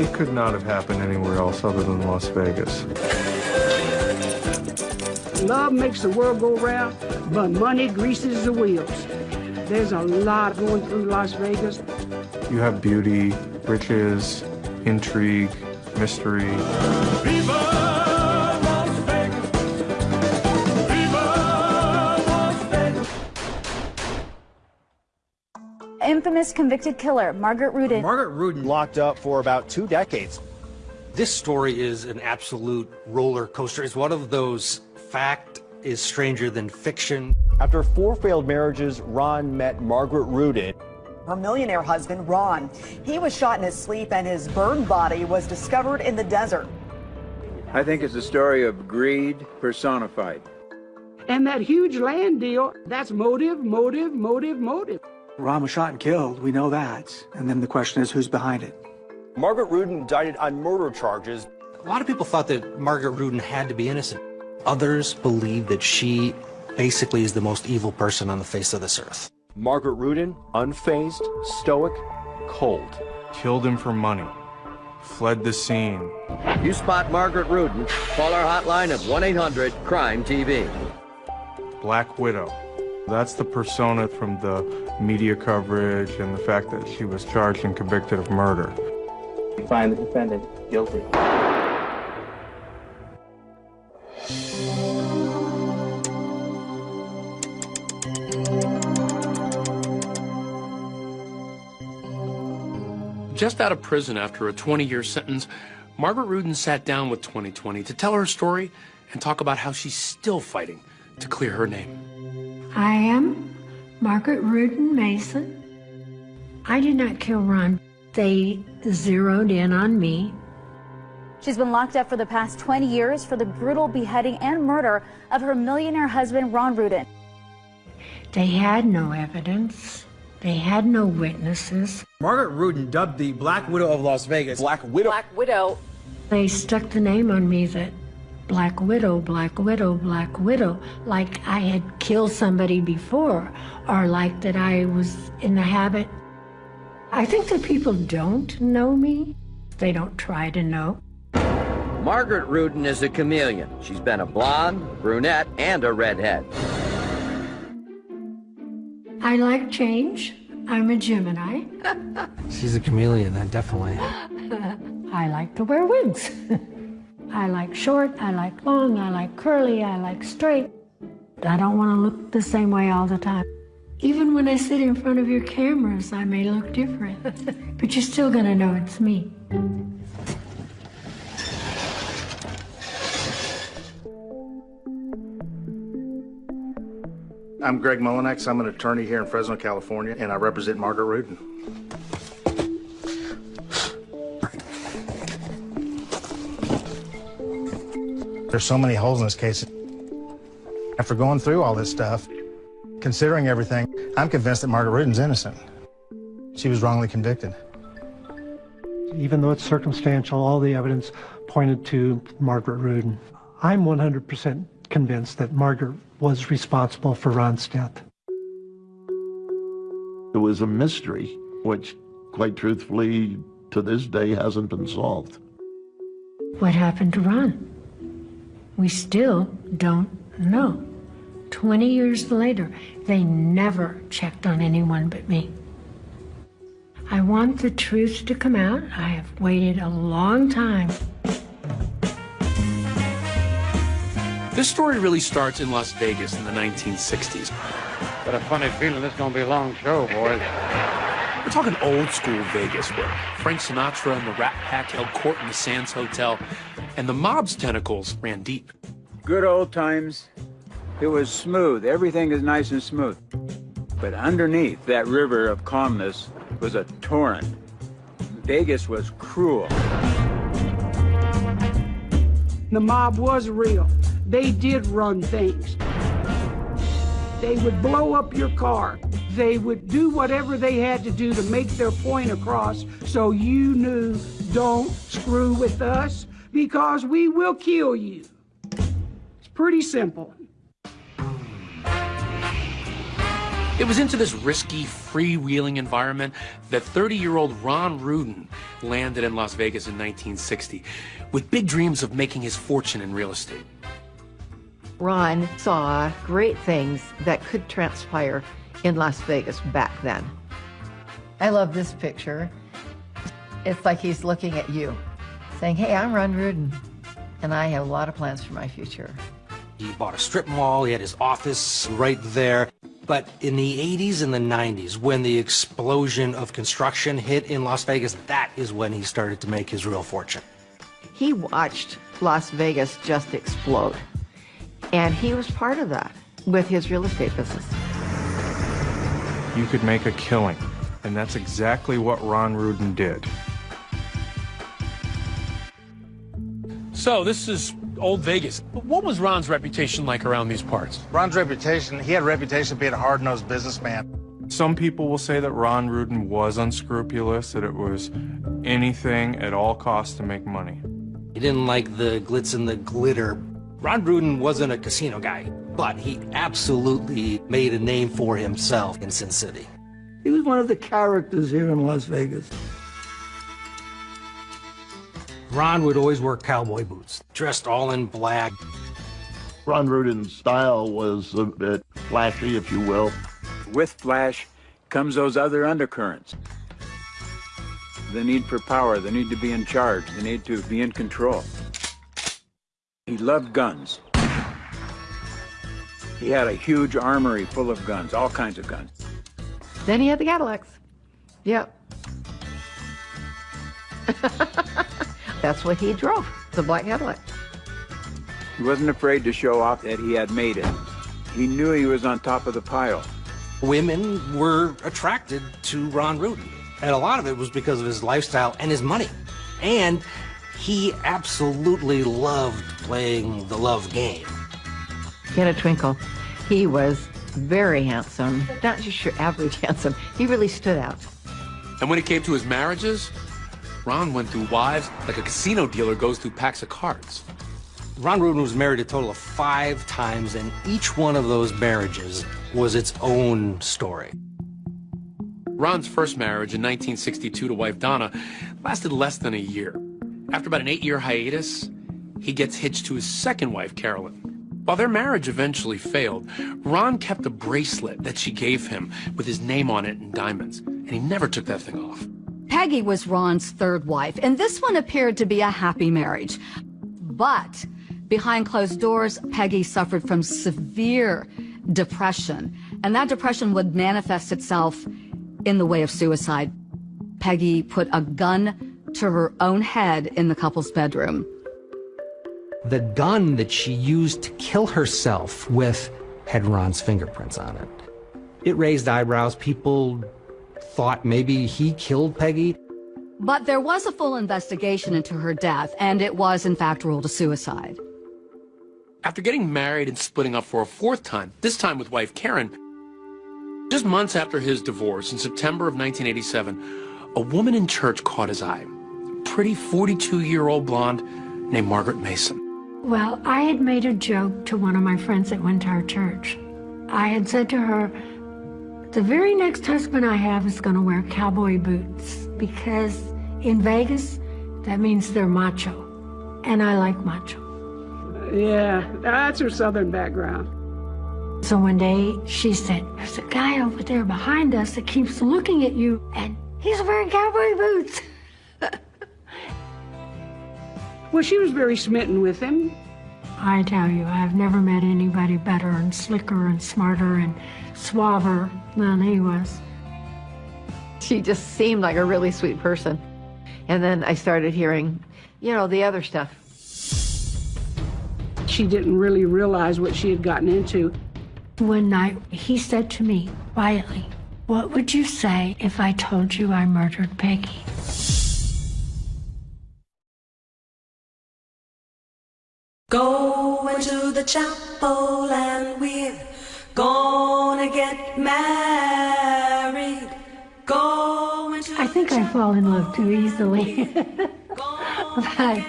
It could not have happened anywhere else other than Las Vegas. Love makes the world go round, but money greases the wheels. There's a lot going through Las Vegas. You have beauty, riches, intrigue, mystery. Infamous convicted killer Margaret Rudin. Margaret Rudin locked up for about two decades. This story is an absolute roller coaster. It's one of those fact is stranger than fiction. After four failed marriages, Ron met Margaret Rudin. Her millionaire husband, Ron. He was shot in his sleep and his burned body was discovered in the desert. I think it's a story of greed personified. And that huge land deal, that's motive, motive, motive, motive. Ron was shot and killed. We know that. And then the question is who's behind it? Margaret Rudin indicted on murder charges. A lot of people thought that Margaret Rudin had to be innocent. Others believe that she basically is the most evil person on the face of this earth. Margaret Rudin, unfazed, stoic, cold. Killed him for money. Fled the scene. You spot Margaret Rudin, call our hotline at 1-800-CRIME-TV. Black Widow. That's the persona from the media coverage and the fact that she was charged and convicted of murder. We find the defendant guilty. Just out of prison after a 20-year sentence, Margaret Rudin sat down with 2020 to tell her story and talk about how she's still fighting to clear her name. I am Margaret Rudin Mason. I did not kill Ron. They zeroed in on me. She's been locked up for the past 20 years for the brutal beheading and murder of her millionaire husband, Ron Rudin. They had no evidence. They had no witnesses. Margaret Rudin, dubbed the Black Widow of Las Vegas. Black Widow. Black Widow. They stuck the name on me that Black Widow, Black Widow, Black Widow, like I had killed somebody before, or like that I was in the habit. I think that people don't know me. They don't try to know. Margaret Rudin is a chameleon. She's been a blonde, brunette, and a redhead. I like change. I'm a Gemini. She's a chameleon, that definitely. I like to wear wigs. I like short, I like long, I like curly, I like straight. I don't want to look the same way all the time. Even when I sit in front of your cameras, I may look different, but you're still going to know it's me. I'm Greg Mullanax. I'm an attorney here in Fresno, California, and I represent Margaret Rudin. There's so many holes in this case. After going through all this stuff, considering everything, I'm convinced that Margaret Rudin's innocent. She was wrongly convicted. Even though it's circumstantial, all the evidence pointed to Margaret Rudin. I'm 100% convinced that Margaret was responsible for Ron's death. It was a mystery, which, quite truthfully, to this day hasn't been solved. What happened to Ron? We still don't know. 20 years later, they never checked on anyone but me. I want the truth to come out. I have waited a long time. This story really starts in Las Vegas in the 1960s. Got a funny feeling this is going to be a long show, boys. We're talking old school Vegas where Frank Sinatra and the Rat Pack held court in the Sands Hotel, and the mob's tentacles ran deep. Good old times. It was smooth. Everything is nice and smooth. But underneath that river of calmness was a torrent. Vegas was cruel. The mob was real. They did run things. They would blow up your car. They would do whatever they had to do to make their point across so you knew don't screw with us because we will kill you. It's pretty simple. It was into this risky, freewheeling environment that 30 year old Ron Rudin landed in Las Vegas in 1960 with big dreams of making his fortune in real estate. Ron saw great things that could transpire in Las Vegas back then. I love this picture. It's like he's looking at you, saying, Hey, I'm Ron Rudin, and I have a lot of plans for my future. He bought a strip mall, he had his office right there. But in the 80s and the 90s, when the explosion of construction hit in Las Vegas, that is when he started to make his real fortune. He watched Las Vegas just explode. And he was part of that with his real estate business. You could make a killing, and that's exactly what Ron Rudin did. So, this is old Vegas. But what was Ron's reputation like around these parts? Ron's reputation, he had a reputation of being a hard-nosed businessman. Some people will say that Ron Rudin was unscrupulous, that it was anything at all costs to make money. He didn't like the glitz and the glitter. Ron Rudin wasn't a casino guy, but he absolutely made a name for himself in Sin City. He was one of the characters here in Las Vegas. Ron would always wear cowboy boots, dressed all in black. Ron Rudin's style was a bit flashy, if you will. With flash comes those other undercurrents. The need for power, the need to be in charge, the need to be in control. He loved guns. He had a huge armory full of guns, all kinds of guns. Then he had the Cadillacs. Yep. That's what he drove, the black Cadillac. He wasn't afraid to show off that he had made it. He knew he was on top of the pile. Women were attracted to Ron Rudin, and a lot of it was because of his lifestyle and his money. And he absolutely loved playing the love game. He had a twinkle. He was very handsome, not just your average handsome. He really stood out. And when it came to his marriages, Ron went through wives like a casino dealer goes through packs of cards. Ron Rudin was married a total of five times, and each one of those marriages was its own story. Ron's first marriage in 1962 to wife Donna lasted less than a year. After about an eight year hiatus, he gets hitched to his second wife, Carolyn. While their marriage eventually failed, Ron kept a bracelet that she gave him with his name on it in diamonds, and he never took that thing off. Peggy was Ron's third wife, and this one appeared to be a happy marriage. But behind closed doors, Peggy suffered from severe depression, and that depression would manifest itself in the way of suicide. Peggy put a gun to her own head in the couple's bedroom. The gun that she used to kill herself with had Ron's fingerprints on it. It raised eyebrows. People thought maybe he killed Peggy. But there was a full investigation into her death, and it was, in fact, ruled a suicide. After getting married and splitting up for a fourth time, this time with wife Karen, just months after his divorce in September of 1987, a woman in church caught his eye. A pretty 42 year old blonde named Margaret Mason. Well, I had made a joke to one of my friends that went to our church. I had said to her, the very next husband I have is going to wear cowboy boots because in Vegas, that means they're macho. And I like macho. Yeah, that's her southern background. So one day she said, There's a guy over there behind us that keeps looking at you, and he's wearing cowboy boots. well, she was very smitten with him. I tell you, I've never met anybody better and slicker and smarter and suaver than he was. She just seemed like a really sweet person. And then I started hearing, you know, the other stuff. She didn't really realize what she had gotten into. One night, he said to me quietly, What would you say if I told you I murdered Peggy? Going to the chapel and we're gonna get married. Going to I think I fall in love too easily. but uh,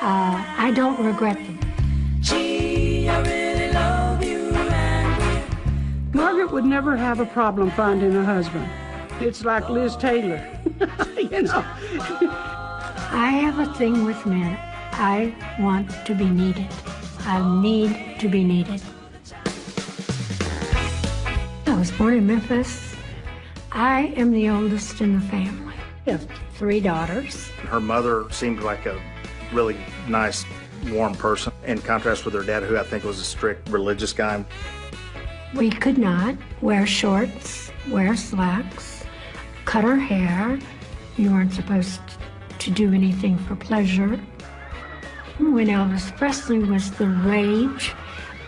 I don't regret them. Gee, I really love you and we're Margaret Margaret would never have a problem finding a husband. It's like Liz Taylor, you know. I have a thing with men. I want to be needed. I need to be needed. I was born in Memphis. I am the oldest in the family. I have three daughters. Her mother seemed like a really nice, warm person, in contrast with her dad, who I think was a strict religious guy. We could not wear shorts, wear slacks, cut our hair. You weren't supposed to do anything for pleasure. When Elvis Presley was the rage,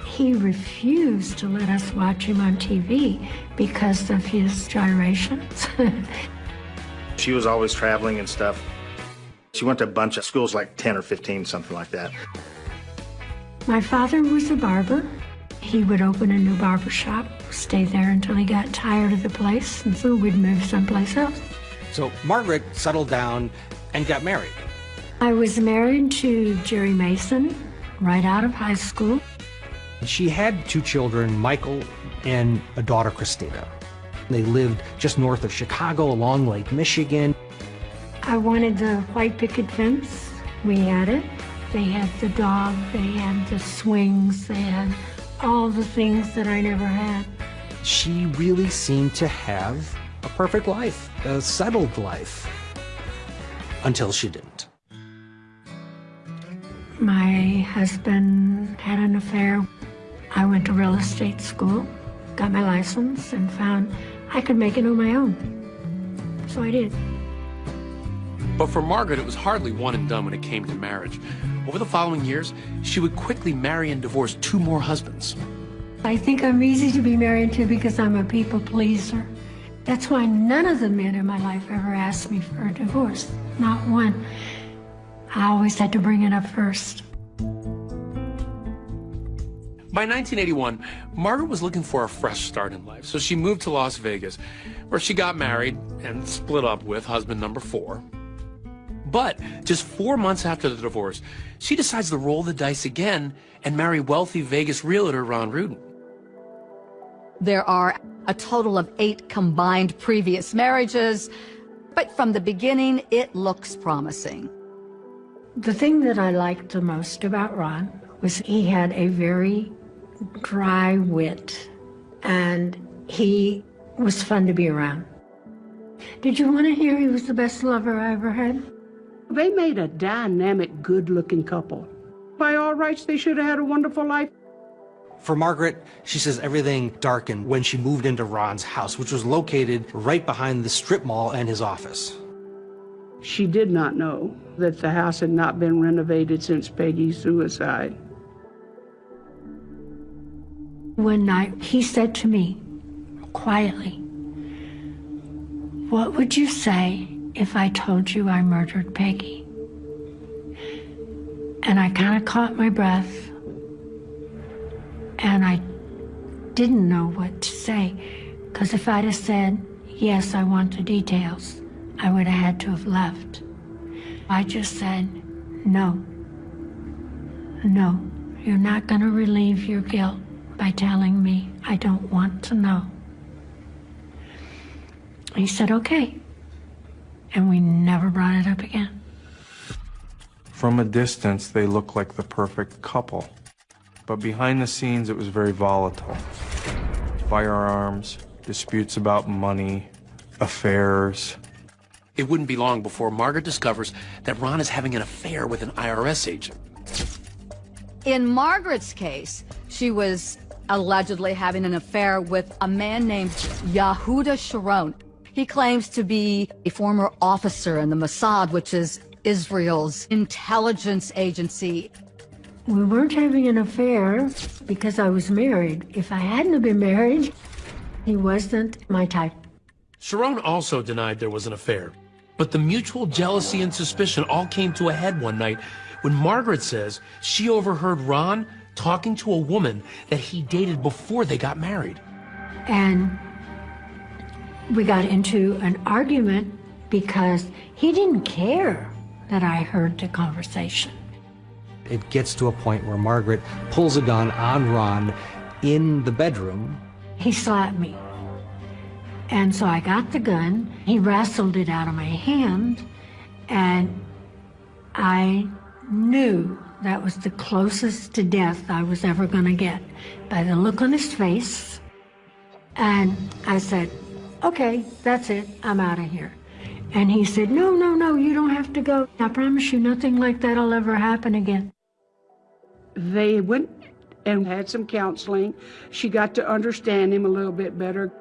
he refused to let us watch him on TV because of his gyrations. She was always traveling and stuff. She went to a bunch of schools, like 10 or 15, something like that. My father was a barber. He would open a new barber shop, stay there until he got tired of the place, and so we'd move someplace else. So Margaret settled down and got married. I was married to Jerry Mason right out of high school. She had two children, Michael and a daughter, Christina. They lived just north of Chicago along Lake Michigan. I wanted the white picket fence. We had it. They had the dog, they had the swings, they had all the things that I never had. She really seemed to have a perfect life, a settled life, until she didn't. My husband had an affair. I went to real estate school, got my license, and found I could make it on my own. So I did. But for Margaret, it was hardly one and done when it came to marriage. Over the following years, she would quickly marry and divorce two more husbands. I think I'm easy to be married to because I'm a people pleaser. That's why none of the men in my life ever asked me for a divorce. Not one. I always had to bring it up first. By 1981, Margaret was looking for a fresh start in life, so she moved to Las Vegas, where she got married and split up with husband number four. But just four months after the divorce, she decides to roll the dice again and marry wealthy Vegas realtor Ron Rudin. There are a total of eight combined previous marriages, but from the beginning, it looks promising. The thing that I liked the most about Ron was he had a very dry wit and he was fun to be around. Did you want to hear he was the best lover I ever had? They made a dynamic, good looking couple. By all rights, they should have had a wonderful life. For Margaret, she says everything darkened when she moved into Ron's house, which was located right behind the strip mall and his office. She did not know that the house had not been renovated since Peggy's suicide. One night, he said to me, quietly, What would you say if I told you I murdered Peggy? And I kind of caught my breath, and I didn't know what to say, because if I'd have said, Yes, I want the details, I would have had to have left. I just said, No. No, you're not going to relieve your guilt by telling me I don't want to know. He said, okay. And we never brought it up again. From a distance, they looked like the perfect couple. But behind the scenes, it was very volatile. Firearms, disputes about money, affairs. It wouldn't be long before Margaret discovers that Ron is having an affair with an IRS agent. In Margaret's case, she was allegedly having an affair with a man named Yehuda Sharon. He claims to be a former officer in the Mossad, which is Israel's intelligence agency. We weren't having an affair because I was married. If I hadn't have been married, he wasn't my type. Sharon also denied there was an affair. But the mutual jealousy and suspicion all came to a head one night when Margaret says she overheard Ron talking to a woman that he dated before they got married. And we got into an argument because he didn't care that I heard the conversation. It gets to a point where Margaret pulls a gun on Ron in the bedroom. He slapped me. And so I got the gun. He wrestled it out of my hand. And I knew that was the closest to death I was ever going to get by the look on his face. And I said, okay, that's it. I'm out of here. And he said, no, no, no, you don't have to go. I promise you nothing like that'll ever happen again. They went and had some counseling. She got to understand him a little bit better.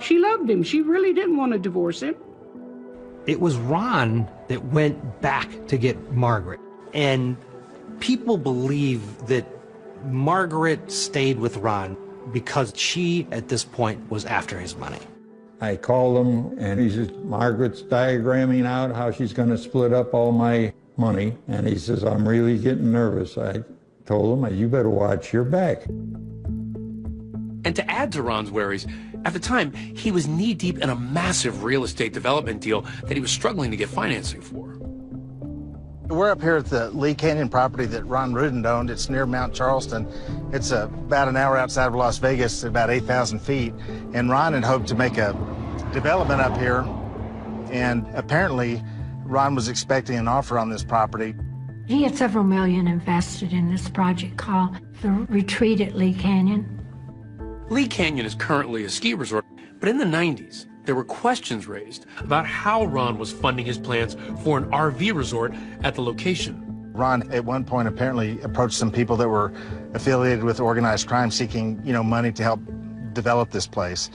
She loved him. She really didn't want to divorce him. It was Ron that went back to get Margaret. And people believe that Margaret stayed with Ron because she, at this point, was after his money. I called him and he says, Margaret's diagramming out how she's going to split up all my money. And he says, I'm really getting nervous. I told him, you better watch your back. And to add to Ron's worries, at the time, he was knee deep in a massive real estate development deal that he was struggling to get financing for. We're up here at the Lee Canyon property that Ron Rudin owned. It's near Mount Charleston. It's uh, about an hour outside of Las Vegas, about 8,000 feet. And Ron had hoped to make a development up here. And apparently, Ron was expecting an offer on this property. He had several million invested in this project called the Retreat at Lee Canyon. Lee Canyon is currently a ski resort, but in the 90s, there were questions raised about how Ron was funding his plans for an RV resort at the location. Ron, at one point, apparently approached some people that were affiliated with organized crime seeking, you know, money to help develop this place.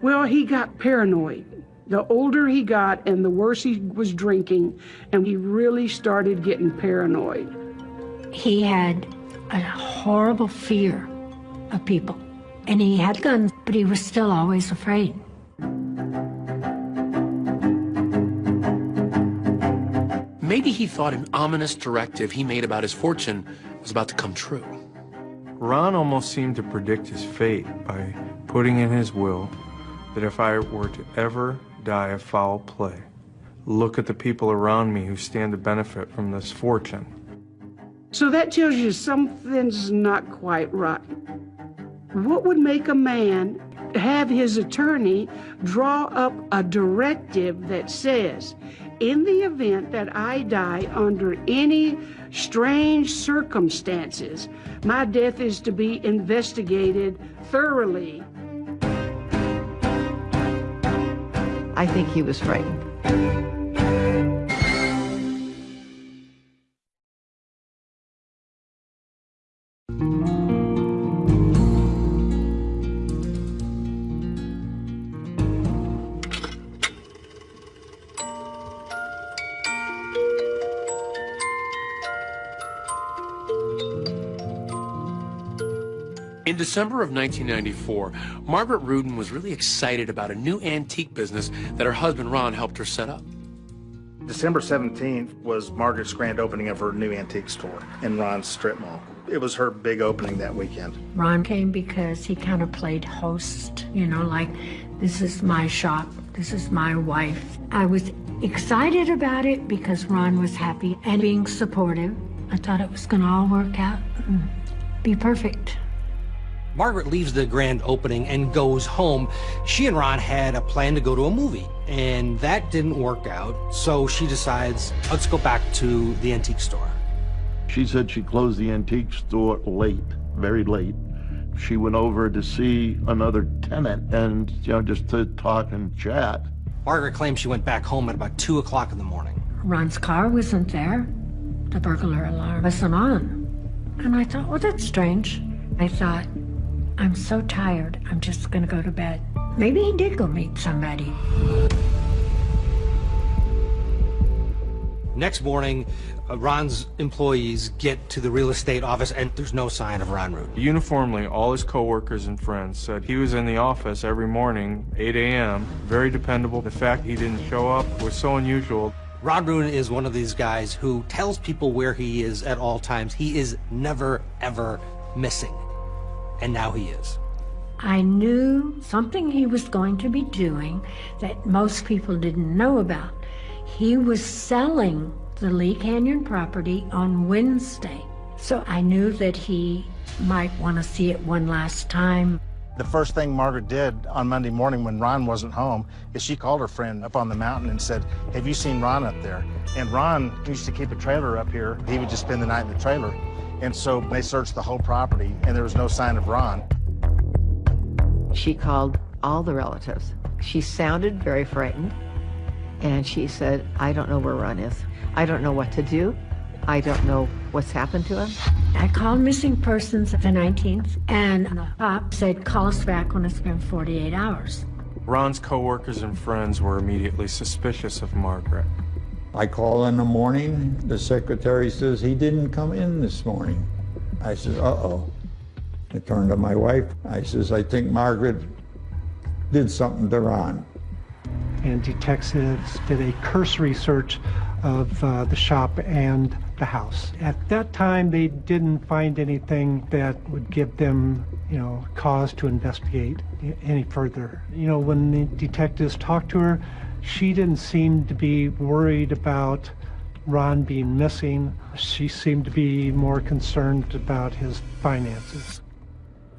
Well, he got paranoid. The older he got and the worse he was drinking, and he really started getting paranoid. He had a horrible fear of people. And he had guns, but he was still always afraid. Maybe he thought an ominous directive he made about his fortune was about to come true. Ron almost seemed to predict his fate by putting in his will that if I were to ever die of foul play, look at the people around me who stand to benefit from this fortune. So that tells you something's not quite right. What would make a man have his attorney draw up a directive that says, in the event that I die under any strange circumstances, my death is to be investigated thoroughly. I think he was frightened. In December of 1994, Margaret Rudin was really excited about a new antique business that her husband Ron helped her set up. December 17th was Margaret's grand opening of her new antique store in Ron's strip mall. It was her big opening that weekend. Ron came because he kind of played host, you know, like, this is my shop, this is my wife. I was excited about it because Ron was happy and being supportive. I thought it was going to all work out and be perfect. Margaret leaves the grand opening and goes home. She and Ron had a plan to go to a movie, and that didn't work out. So she decides, let's go back to the antique store. She said she closed the antique store late, very late. She went over to see another tenant and, you know, just to talk and chat. Margaret claims she went back home at about 2 o'clock in the morning. Ron's car wasn't there. The burglar alarm wasn't on. And I thought, well, that's strange. I thought, I'm so tired, I'm just gonna go to bed. Maybe he did go meet somebody. Next morning, uh, Ron's employees get to the real estate office and there's no sign of Ron Root. Uniformly, all his coworkers and friends said he was in the office every morning, 8 a.m., very dependable. The fact he didn't show up was so unusual. Ron Rudin is one of these guys who tells people where he is at all times. He is never, ever missing and now he is. I knew something he was going to be doing that most people didn't know about. He was selling the Lee Canyon property on Wednesday. So I knew that he might want to see it one last time. The first thing Margaret did on Monday morning when Ron wasn't home is she called her friend up on the mountain and said, Have you seen Ron up there? And Ron used to keep a trailer up here. He would just spend the night in the trailer. And so they searched the whole property and there was no sign of Ron. She called all the relatives. She sounded very frightened. And she said, I don't know where Ron is. I don't know what to do. I don't know what's happened to him. I called missing persons the 19th, and the cop said, call us back when it's been 48 hours. Ron's coworkers and friends were immediately suspicious of Margaret. I call in the morning. The secretary says he didn't come in this morning. I says, uh-oh. I turned to my wife. I says, I think Margaret did something to Ron. And detectives did a cursory search of uh, the shop and the house. At that time, they didn't find anything that would give them, you know, cause to investigate any further. You know, when the detectives talked to her, she didn't seem to be worried about Ron being missing. She seemed to be more concerned about his finances.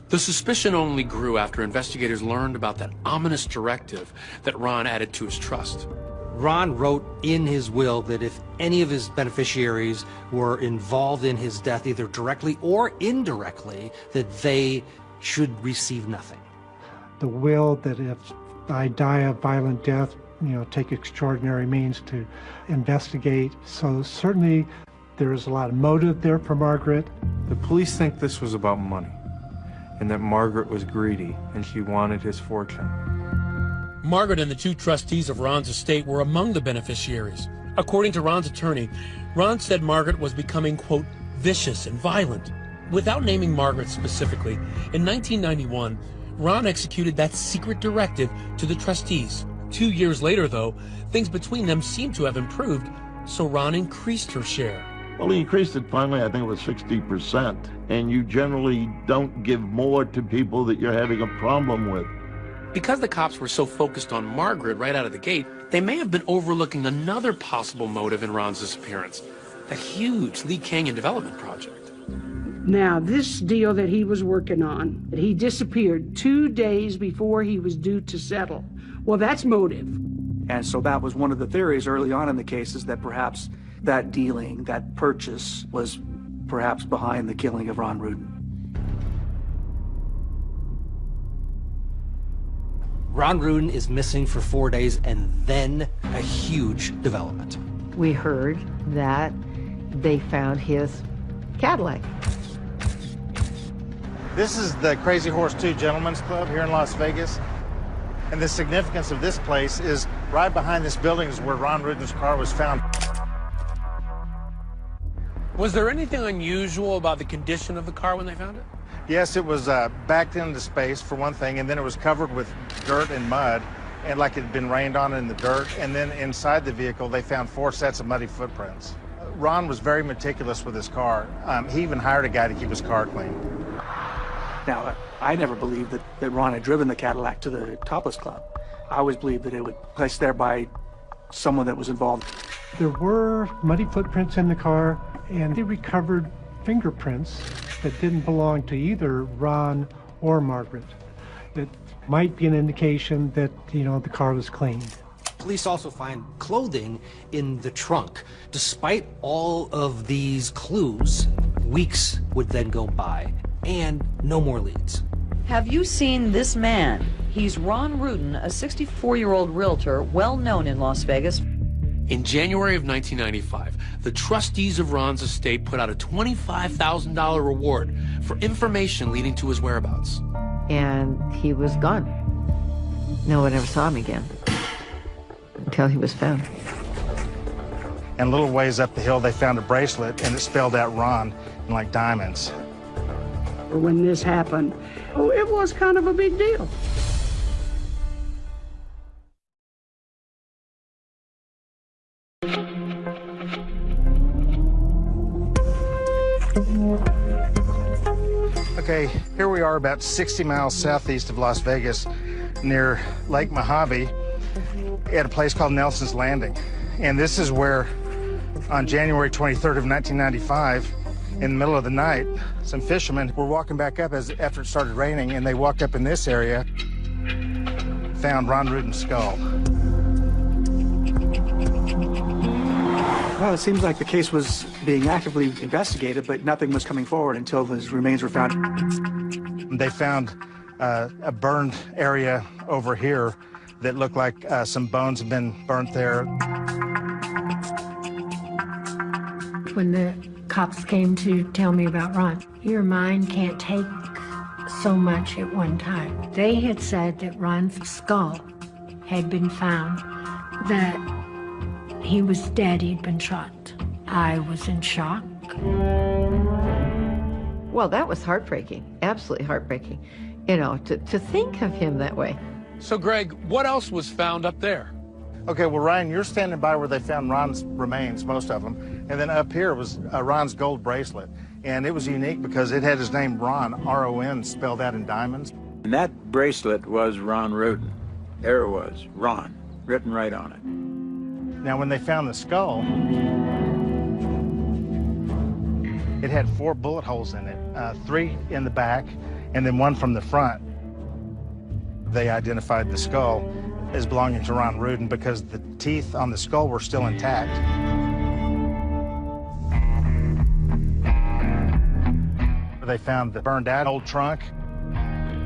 The suspicion only grew after investigators learned about that ominous directive that Ron added to his trust. Ron wrote in his will that if any of his beneficiaries were involved in his death, either directly or indirectly, that they should receive nothing. The will that if I die a violent death, you know, take extraordinary means to investigate. So certainly there is a lot of motive there for Margaret. The police think this was about money and that Margaret was greedy and she wanted his fortune. Margaret and the two trustees of Ron's estate were among the beneficiaries. According to Ron's attorney, Ron said Margaret was becoming, quote, vicious and violent. Without naming Margaret specifically, in 1991, Ron executed that secret directive to the trustees. Two years later, though, things between them seemed to have improved, so Ron increased her share. Well, he increased it finally, I think it was 60%. And you generally don't give more to people that you're having a problem with. Because the cops were so focused on Margaret right out of the gate, they may have been overlooking another possible motive in Ron's disappearance that huge Lee Canyon development project. Now, this deal that he was working on, that he disappeared two days before he was due to settle. Well, that's motive. And so that was one of the theories early on in the case is that perhaps that dealing, that purchase, was perhaps behind the killing of Ron Rudin. Ron Rudin is missing for four days and then a huge development. We heard that they found his Cadillac. This is the Crazy Horse 2 Gentlemen's Club here in Las Vegas. And the significance of this place is right behind this building is where Ron Rudin's car was found. Was there anything unusual about the condition of the car when they found it? Yes, it was uh, backed into space for one thing, and then it was covered with dirt and mud, and like it had been rained on in the dirt. And then inside the vehicle, they found four sets of muddy footprints. Ron was very meticulous with his car. Um, he even hired a guy to keep his car clean. Now, uh, I never believed that, that Ron had driven the Cadillac to the Topless Club. I always believed that it was placed there by someone that was involved. There were muddy footprints in the car, and they recovered fingerprints that didn't belong to either Ron or Margaret. It might be an indication that, you know, the car was cleaned. Police also find clothing in the trunk. Despite all of these clues, weeks would then go by and no more leads. Have you seen this man? He's Ron Rudin, a 64-year-old realtor well known in Las Vegas. In January of 1995, the trustees of Ron's estate put out a $25,000 reward for information leading to his whereabouts. And he was gone. No one ever saw him again until he was found. And a little ways up the hill, they found a bracelet, and it spelled out Ron in like diamonds. When this happened, oh, it was kind of a big deal. Okay, here we are about 60 miles southeast of Las Vegas near Lake Mojave at a place called Nelson's Landing. And this is where on January 23rd of 1995, In the middle of the night, some fishermen were walking back up as after it started raining, and they walked up in this area, found Ron Rudin's skull. Well, it seems like the case was being actively investigated, but nothing was coming forward until his remains were found. They found uh, a burned area over here that looked like uh, some bones had been burnt there. When the cops came to tell me about Ron, your mind can't take so much at one time. They had said that Ron's skull had been found, that he was dead, he'd been shot. I was in shock. Well, that was heartbreaking, absolutely heartbreaking. You know, to, to think of him that way. So, Greg, what else was found up there? Okay, well, Ryan, you're standing by where they found Ron's remains, most of them. And then up here was uh, Ron's gold bracelet. And it was unique because it had his name Ron, R-O-N, spelled out in diamonds. And that bracelet was Ron Rudin. There it was, Ron, written right on it. Now, when they found the skull, it had four bullet holes in it, uh, three in the back, and then one from the front. They identified the skull as belonging to Ron Rudin because the teeth on the skull were still intact. They found the burned out old trunk.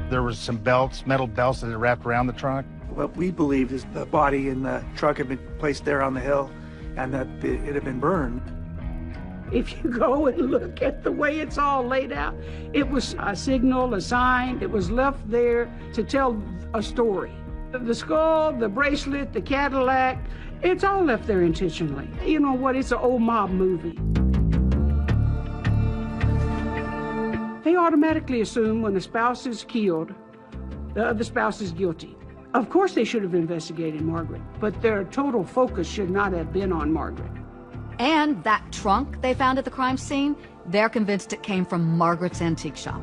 There was some belts, metal belts that had wrapped around the trunk. What we believe is the body in the truck had been placed there on the hill and that it had been burned. If you go and look at the way it's all laid out, it was a signal, a sign. It was left there to tell a story. The skull, the bracelet, the Cadillac, it's all left there intentionally. You know what? It's an old mob movie. They automatically assume when a spouse is killed, the other spouse is guilty. Of course, they should have investigated Margaret, but their total focus should not have been on Margaret. And that trunk they found at the crime scene, they're convinced it came from Margaret's antique shop.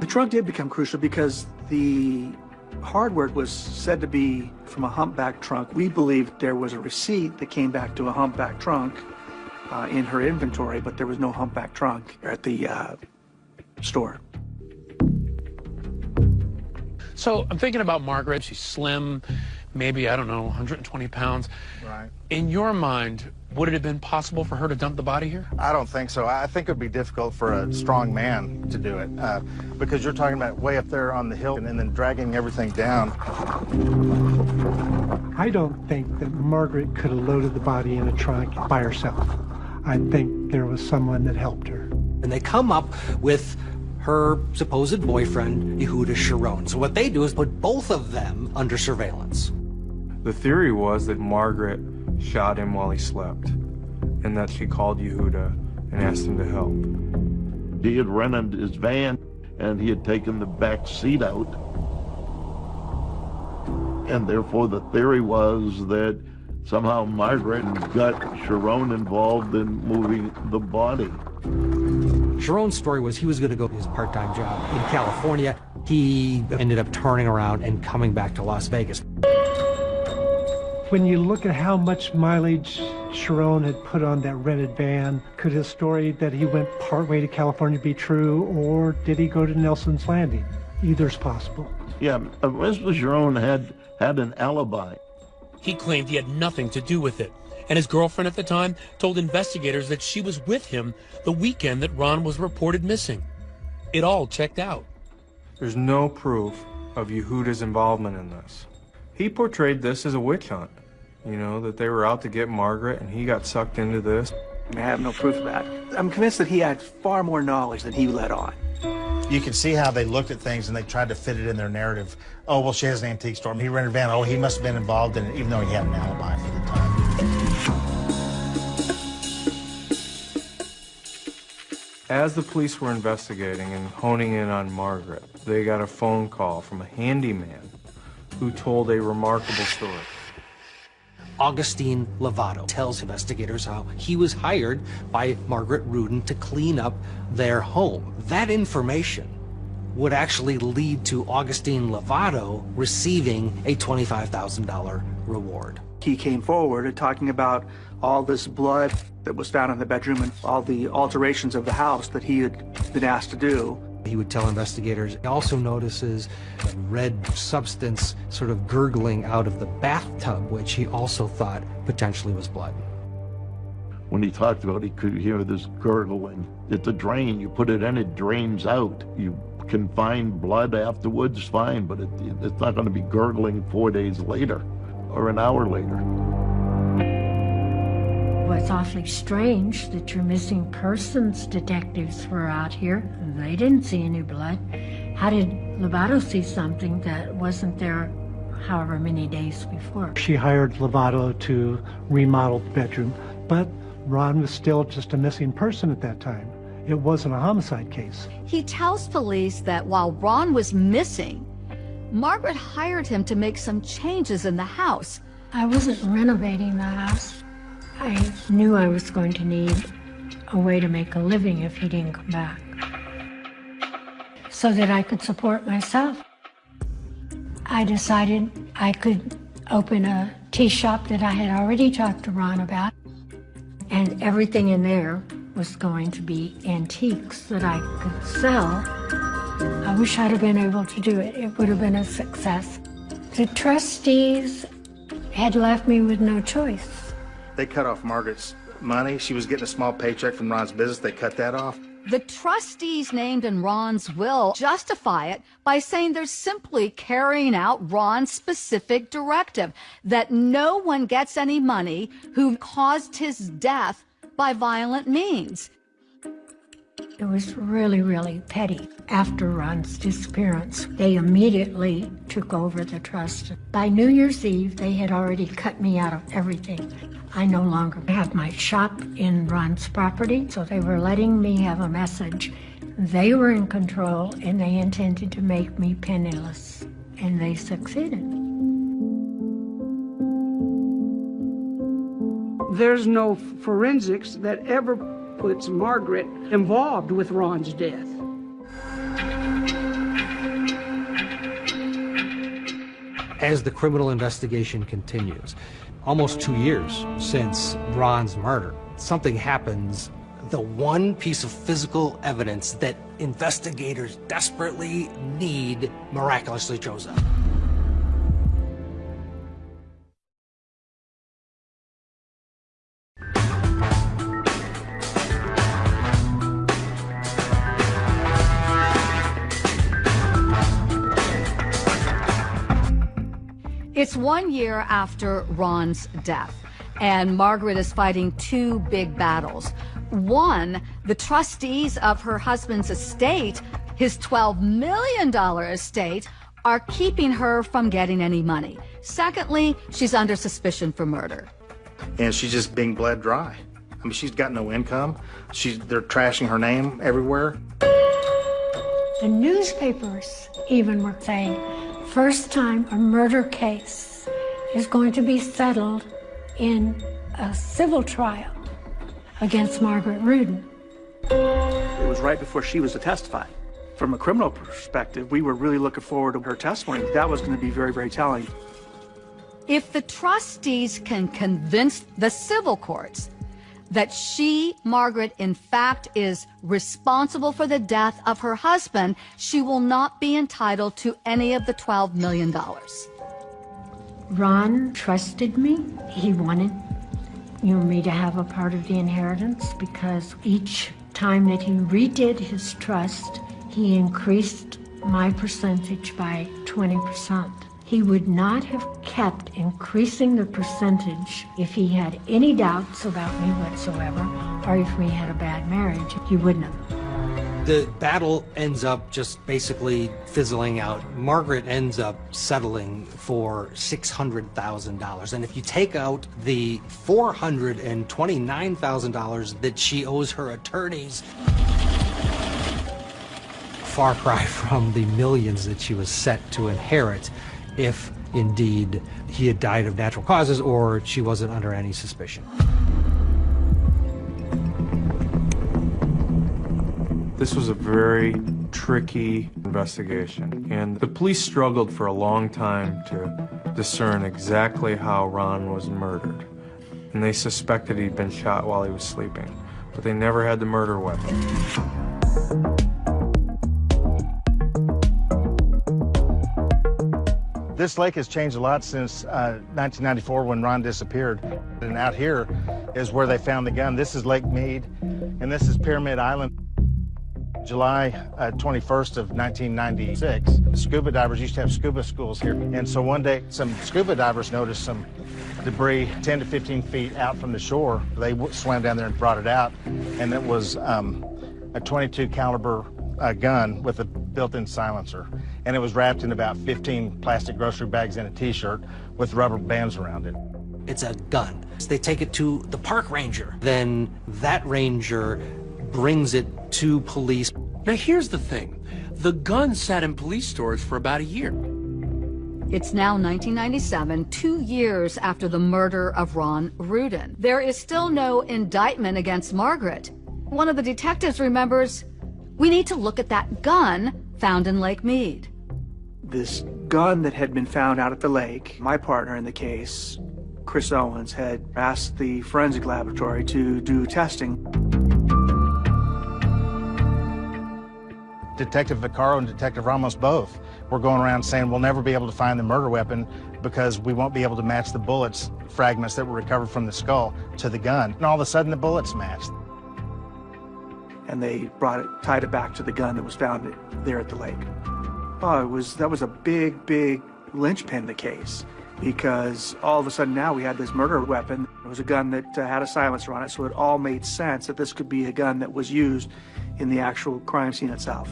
The trunk did become crucial because the hardware was said to be from a humpback trunk. We believe there was a receipt that came back to a humpback trunk uh, in her inventory, but there was no humpback trunk at the uh, store. So I'm thinking about Margaret. She's slim, maybe, I don't know, 120 pounds. Right. In your mind, would it have been possible for her to dump the body here? I don't think so. I think it would be difficult for a strong man to do it uh, because you're talking about way up there on the hill and, and then dragging everything down. I don't think that Margaret could have loaded the body in a trunk by herself. I think there was someone that helped her. And they come up with her supposed boyfriend, Yehuda Sharon. So what they do is put both of them under surveillance. The theory was that Margaret shot him while he slept, and that she called Yehuda and asked him to help. He had rented his van, and he had taken the back seat out. And therefore, the theory was that somehow Margaret got Sharon involved in moving the body. Sharon's story was he was going to go to his part-time job in California. He ended up turning around and coming back to Las Vegas. When you look at how much mileage Sharon had put on that rented van, could his story that he went partway to California be true, or did he go to Nelson's Landing? Either's possible. Yeah, Mr. Sharon had had an alibi. He claimed he had nothing to do with it. And his girlfriend at the time told investigators that she was with him the weekend that Ron was reported missing. It all checked out. There's no proof of Yehuda's involvement in this. He portrayed this as a witch hunt. You know, that they were out to get Margaret and he got sucked into this. I have no proof of that. I'm convinced that he had far more knowledge than he let on. You can see how they looked at things and they tried to fit it in their narrative. Oh, well, she has an antique store. He rented a van. Oh, he must have been involved in it, even though he had an alibi for the time. As the police were investigating and honing in on Margaret, they got a phone call from a handyman who told a remarkable story. Augustine Lovato tells investigators how he was hired by Margaret Rudin to clean up their home. That information would actually lead to Augustine Lovato receiving a $25,000 reward. He came forward and talking about all this blood that was found in the bedroom and all the alterations of the house that he had been asked to do. He would tell investigators. He also notices a red substance sort of gurgling out of the bathtub, which he also thought potentially was blood. When he talked about he could hear this gurgling. It's a drain. You put it in, it drains out. You can find blood afterwards, fine, but it, it's not going to be gurgling four days later or an hour later. Well, it's awfully strange that your missing persons detectives were out here. They didn't see any blood. How did Lovato see something that wasn't there however many days before? She hired Lovato to remodel the bedroom, but Ron was still just a missing person at that time. It wasn't a homicide case. He tells police that while Ron was missing, Margaret hired him to make some changes in the house. I wasn't renovating the house. I knew I was going to need a way to make a living if he didn't come back. So that I could support myself. I decided I could open a tea shop that I had already talked to Ron about. And everything in there was going to be antiques that I could sell. I wish I'd have been able to do it. It would have been a success. The trustees had left me with no choice. They cut off Margaret's money. She was getting a small paycheck from Ron's business. They cut that off. The trustees named in Ron's will justify it by saying they're simply carrying out Ron's specific directive that no one gets any money who caused his death by violent means. It was really, really petty. After Ron's disappearance, they immediately took over the trust. By New Year's Eve, they had already cut me out of everything. I no longer have my shop in Ron's property, so they were letting me have a message. They were in control and they intended to make me penniless, and they succeeded. There's no forensics that ever puts Margaret involved with Ron's death. As the criminal investigation continues, almost two years since Ron's murder, something happens. The one piece of physical evidence that investigators desperately need miraculously shows up. It's one year after Ron's death, and Margaret is fighting two big battles. One, the trustees of her husband's estate, his $12 million estate, are keeping her from getting any money. Secondly, she's under suspicion for murder. And she's just being bled dry. I mean, she's got no income. She's they're trashing her name everywhere. The newspapers even were saying, first time a murder case is going to be settled in a civil trial against Margaret Rudin. It was right before she was to testify. From a criminal perspective, we were really looking forward to her testimony. That was going to be very, very telling. If the trustees can convince the civil courts that she, Margaret, in fact is responsible for the death of her husband, she will not be entitled to any of the $12 million. Ron trusted me. He wanted you know, me to have a part of the inheritance because each time that he redid his trust, he increased my percentage by 20%. He would not have kept increasing the percentage if he had any doubts about me whatsoever, or if we had a bad marriage. He wouldn't have. The battle ends up just basically fizzling out. Margaret ends up settling for $600,000. And if you take out the $429,000 that she owes her attorneys, far cry from the millions that she was set to inherit if indeed he had died of natural causes or she wasn't under any suspicion. This was a very tricky investigation, and the police struggled for a long time to discern exactly how Ron was murdered. And they suspected he'd been shot while he was sleeping, but they never had the murder weapon. This lake has changed a lot since uh, 1994 when Ron disappeared. And out here is where they found the gun. This is Lake Mead, and this is Pyramid Island. July uh, 21st of 1996, scuba divers used to have scuba schools here. And so one day, some scuba divers noticed some debris 10 to 15 feet out from the shore. They swam down there and brought it out, and it was um, a 22 caliber uh, gun with a built-in silencer, and it was wrapped in about 15 plastic grocery bags and a T-shirt with rubber bands around it. It's a gun. They take it to the park ranger. Then that ranger brings it to police. Now here's the thing. The gun sat in police stores for about a year. It's now 1997, two years after the murder of Ron Rudin. There is still no indictment against Margaret. One of the detectives remembers, we need to look at that gun found in Lake Mead. This gun that had been found out at the lake, my partner in the case, Chris Owens, had asked the forensic laboratory to do testing. Detective Vaccaro and Detective Ramos both were going around saying we'll never be able to find the murder weapon because we won't be able to match the bullets fragments that were recovered from the skull to the gun. And all of a sudden the bullets matched. And they brought it, tied it back to the gun that was found there at the lake. Oh, it was, that was a big, big linchpin in the case because all of a sudden now we had this murder weapon. It was a gun that uh, had a silencer on it, so it all made sense that this could be a gun that was used in the actual crime scene itself.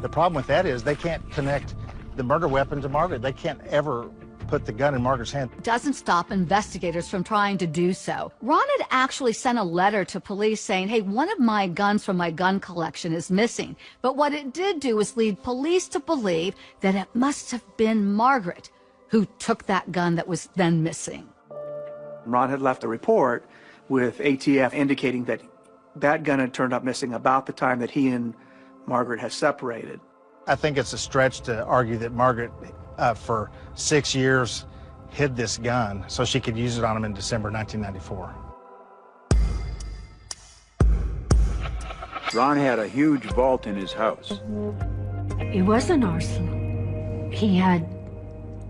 The problem with that is they can't connect the murder weapon to Margaret. They can't ever put the gun in Margaret's hand. Doesn't stop investigators from trying to do so. Ron had actually sent a letter to police saying, hey, one of my guns from my gun collection is missing. But what it did do was lead police to believe that it must have been Margaret who took that gun that was then missing. Ron had left a report with ATF indicating that that gun had turned up missing about the time that he and Margaret had separated. I think it's a stretch to argue that Margaret, uh, for six years, hid this gun so she could use it on him in December 1994. Ron had a huge vault in his house. It was an arsenal. He had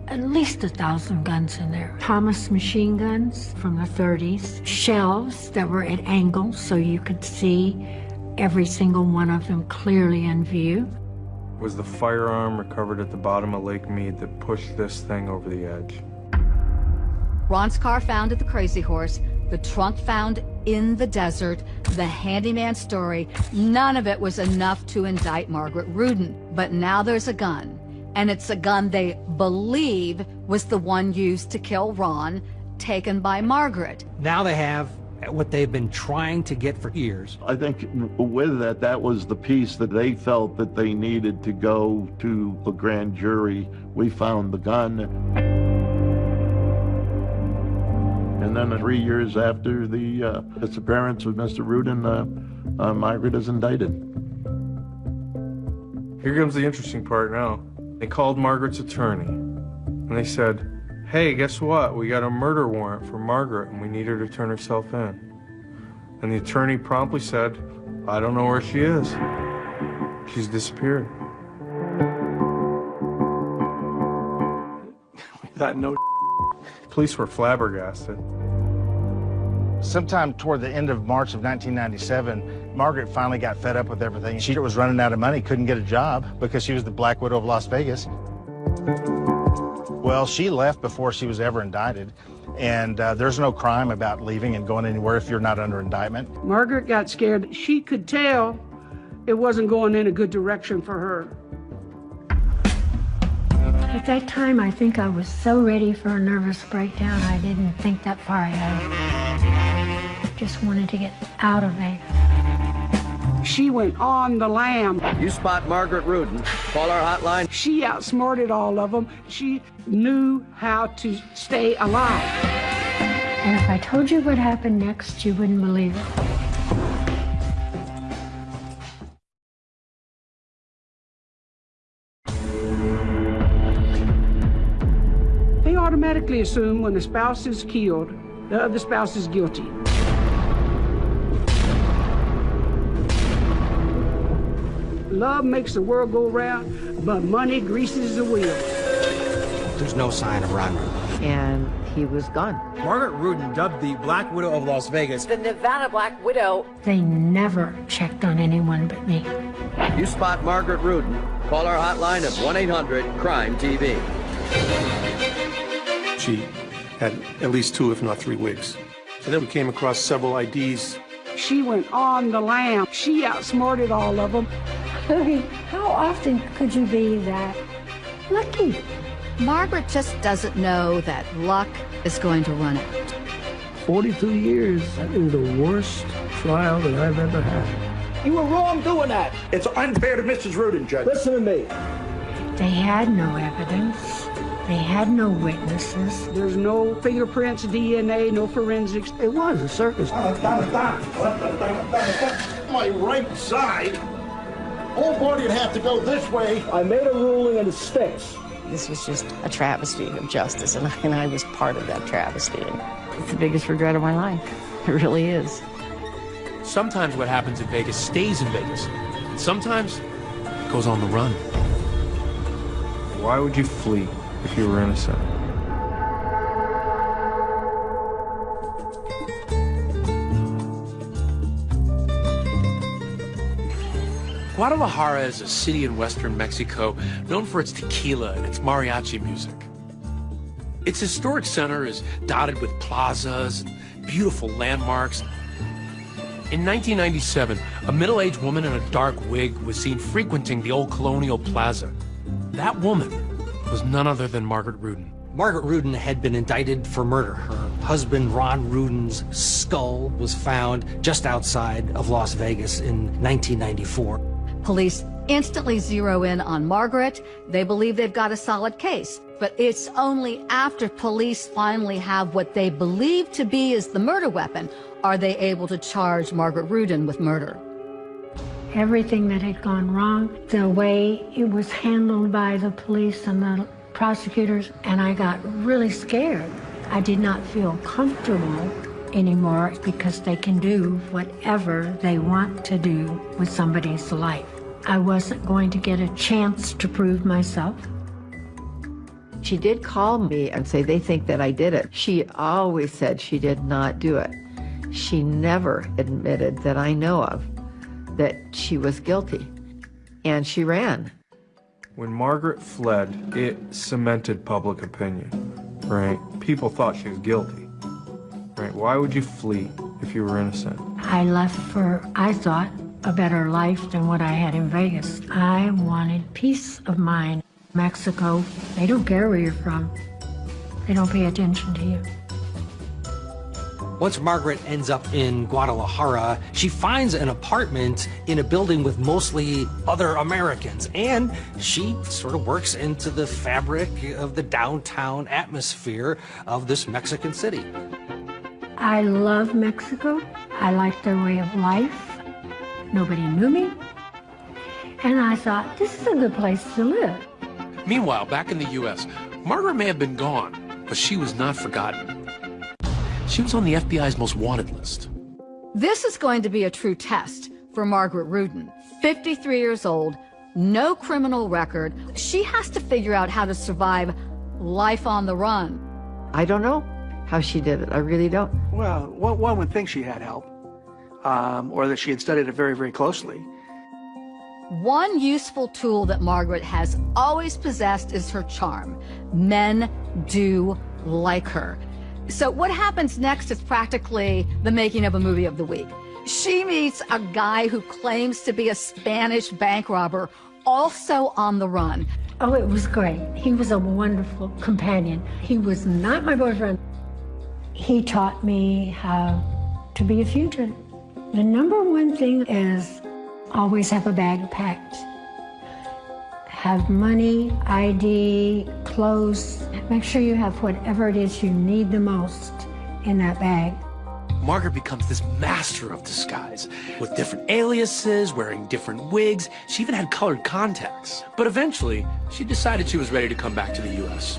at least a thousand guns in there. Thompson machine guns from the 30s, shelves that were at angles so you could see every single one of them clearly in view. Was the firearm recovered at the bottom of Lake Mead that pushed this thing over the edge? Ron's car found at the Crazy Horse, the trunk found in the desert, the handyman story, none of it was enough to indict Margaret Rudin. But now there's a gun and it's a gun they believe was the one used to kill Ron, taken by Margaret. Now they have what they've been trying to get for years. I think with that, that was the piece that they felt that they needed to go to the grand jury. We found the gun. And then three years after the uh, disappearance of Mr. Rudin, uh, uh, Margaret is indicted. Here comes the interesting part now. They called Margaret's attorney and they said, hey, guess what? We got a murder warrant for Margaret and we need her to turn herself in. And the attorney promptly said, I don't know where she is. She's disappeared. That no Police were flabbergasted. Sometime toward the end of March of 1997, Margaret finally got fed up with everything. She was running out of money, couldn't get a job because she was the Black Widow of Las Vegas. Well, she left before she was ever indicted, and uh, there's no crime about leaving and going anywhere if you're not under indictment. Margaret got scared. She could tell it wasn't going in a good direction for her. At that time, I think I was so ready for a nervous breakdown, I didn't think that far ahead. Just wanted to get out of there. She went on the lam. You spot Margaret Rudin, call our hotline. She outsmarted all of them. She knew how to stay alive. And if I told you what happened next, you wouldn't believe it. They automatically assume when the spouse is killed, the other spouse is guilty. Love makes the world go round, but money greases the wheels. There's no sign of Ron Rudin. And he was gone. Margaret Rudin, dubbed the Black Widow of Las Vegas. The Nevada Black Widow. They never checked on anyone but me. You spot Margaret Rudin, call our hotline at 1 800 Crime TV. She had at least two, if not three wigs. And then we came across several IDs. She went on the lam. She outsmarted all of them. Boogie, how often could you be that lucky? Margaret just doesn't know that luck is going to run out. 42 years. That is the worst trial that I've ever had. You were wrong doing that. It's unfair to Mrs. Rudin, Judge. Listen to me. They had no evidence. They had no witnesses. There's no fingerprints, DNA, no forensics. It was a circus. My right side. Whole body'd have to go this way. I made a ruling and it sticks. This was just a travesty of justice, and I, and I was part of that travesty. And it's the biggest regret of my life. It really is. Sometimes what happens in Vegas stays in Vegas. And sometimes it goes on the run. Why would you flee if you were innocent? Guadalajara is a city in western Mexico known for its tequila and its mariachi music. Its historic center is dotted with plazas and beautiful landmarks. In 1997, a middle-aged woman in a dark wig was seen frequenting the old colonial plaza. That woman was none other than Margaret Rudin. Margaret Rudin had been indicted for murder. Her husband, Ron Rudin's skull was found just outside of Las Vegas in 1994. Police instantly zero in on Margaret. They believe they've got a solid case. But it's only after police finally have what they believe to be is the murder weapon are they able to charge Margaret Rudin with murder. Everything that had gone wrong, the way it was handled by the police and the prosecutors, and I got really scared. I did not feel comfortable anymore because they can do whatever they want to do with somebody's life. I wasn't going to get a chance to prove myself. She did call me and say they think that I did it. She always said she did not do it. She never admitted that I know of that she was guilty. And she ran. When Margaret fled, it cemented public opinion, right? People thought she was guilty, right? Why would you flee if you were innocent? I left for, I thought, a better life than what I had in Vegas. I wanted peace of mind. Mexico, they don't care where you're from. They don't pay attention to you. Once Margaret ends up in Guadalajara, she finds an apartment in a building with mostly other Americans, and she sort of works into the fabric of the downtown atmosphere of this Mexican city. I love Mexico. I like their way of life. Nobody knew me. And I thought, this is a good place to live. Meanwhile, back in the U.S., Margaret may have been gone, but she was not forgotten. She was on the FBI's most wanted list. This is going to be a true test for Margaret Rudin. 53 years old, no criminal record. She has to figure out how to survive life on the run. I don't know how she did it. I really don't. Well, one, one would think she had help, um, or that she had studied it very, very closely. One useful tool that Margaret has always possessed is her charm. Men do like her. So what happens next is practically the making of a movie of the week. She meets a guy who claims to be a Spanish bank robber, also on the run. Oh, it was great. He was a wonderful companion. He was not my boyfriend. He taught me how to be a fugitive. The number one thing is always have a bag packed. Have money, ID, clothes. Make sure you have whatever it is you need the most in that bag. Margaret becomes this master of disguise, with different aliases, wearing different wigs. She even had colored contacts. But eventually, she decided she was ready to come back to the U.S.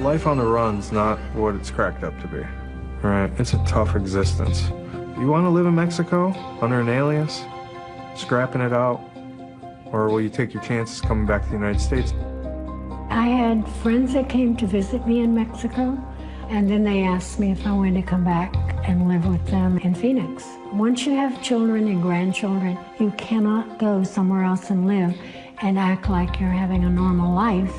Life on the run's not what it's cracked up to be. Right? It's a tough existence. You want to live in Mexico under an alias, scrapping it out, or will you take your chances coming back to the United States? I had friends that came to visit me in Mexico, and then they asked me if I wanted to come back and live with them in Phoenix. Once you have children and grandchildren, you cannot go somewhere else and live and act like you're having a normal life.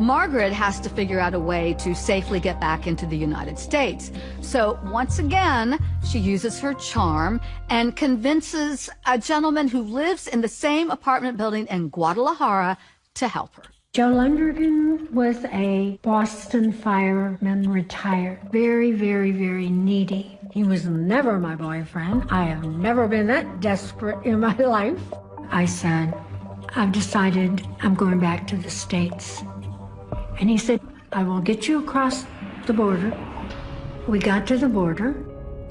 Margaret has to figure out a way to safely get back into the United States. So once again, she uses her charm and convinces a gentleman who lives in the same apartment building in Guadalajara to help her. Joe Lundergan was a Boston fireman retired. Very, very, very needy. He was never my boyfriend. I have never been that desperate in my life. I said, I've decided I'm going back to the States. And he said, I will get you across the border. We got to the border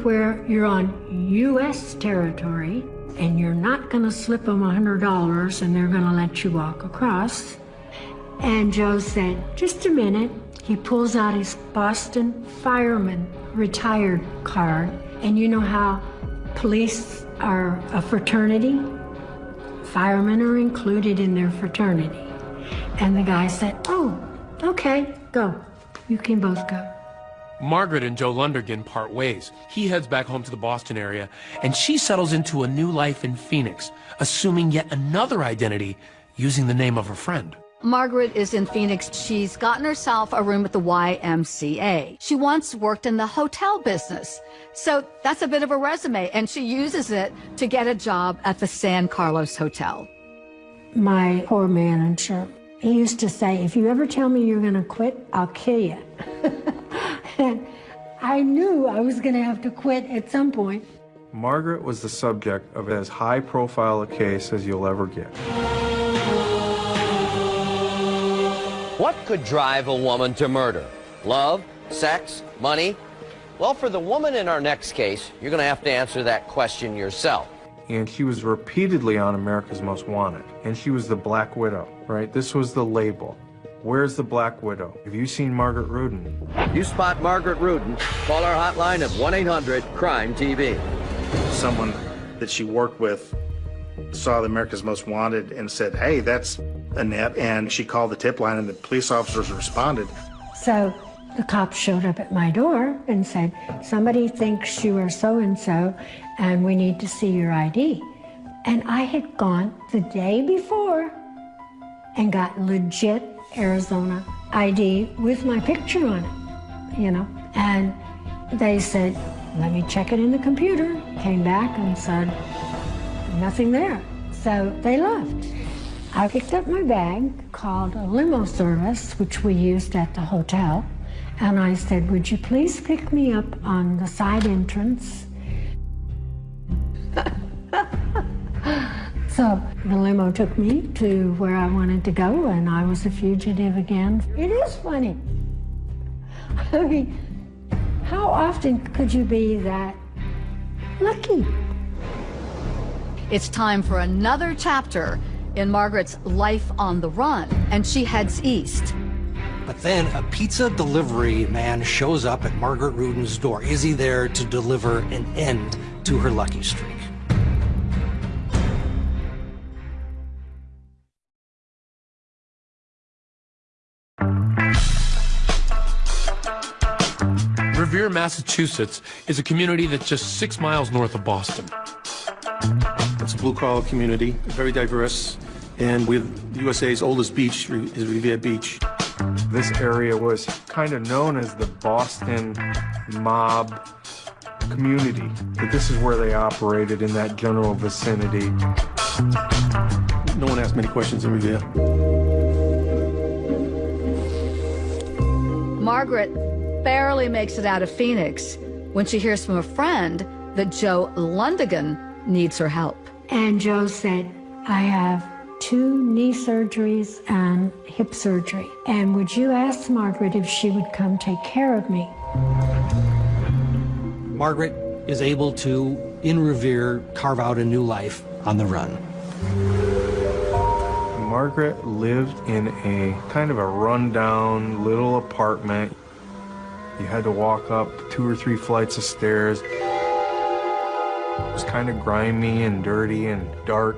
where you're on U.S. territory and you're not going to slip them $100 and they're going to let you walk across. And Joe said, just a minute. He pulls out his Boston fireman retired card. And you know how police are a fraternity? Firemen are included in their fraternity. And the guy said, oh, okay, go. You can both go. Margaret and Joe Lundergan part ways. He heads back home to the Boston area, and she settles into a new life in Phoenix, assuming yet another identity using the name of her friend. Margaret is in Phoenix. She's gotten herself a room at the YMCA. She once worked in the hotel business. So that's a bit of a resume, and she uses it to get a job at the San Carlos Hotel. My poor manager, he used to say, if you ever tell me you're going to quit, I'll kill you. and I knew I was going to have to quit at some point. Margaret was the subject of as high profile a case as you'll ever get. What could drive a woman to murder? Love? Sex? Money? Well, for the woman in our next case, you're going to have to answer that question yourself. And she was repeatedly on America's Most Wanted. And she was the Black Widow, right? This was the label. Where's the Black Widow? Have you seen Margaret Rudin? You spot Margaret Rudin, call our hotline at 1-800-CRIME-TV. Someone that she worked with saw the America's Most Wanted and said, hey, that's Annette. And she called the tip line and the police officers responded. So the cops showed up at my door and said, somebody thinks you are so-and-so and we need to see your ID. And I had gone the day before and got legit Arizona ID with my picture on it, you know. And they said, let me check it in the computer. Came back and said, nothing there. So they left. I picked up my bag, called a limo service, which we used at the hotel, and I said, would you please pick me up on the side entrance? so the limo took me to where I wanted to go, and I was a fugitive again. It is funny. I mean, how often could you be that lucky? It's time for another chapter in Margaret's life on the run, and she heads east. But then a pizza delivery man shows up at Margaret Rudin's door. Is he there to deliver an end to her lucky streak? Massachusetts is a community that's just six miles north of Boston. It's a blue-collar community, very diverse, and with the USA's oldest beach is Revere Beach. This area was kind of known as the Boston mob community. But this is where they operated in that general vicinity. No one asked many questions in Revere. Margaret barely makes it out of Phoenix when she hears from a friend that Joe Lundergan needs her help. And Joe said, I have two knee surgeries and hip surgery. And would you ask Margaret if she would come take care of me? Margaret is able to, in Revere, carve out a new life on the run. Margaret lived in a kind of a rundown little apartment. You had to walk up two or three flights of stairs. It was kind of grimy and dirty and dark.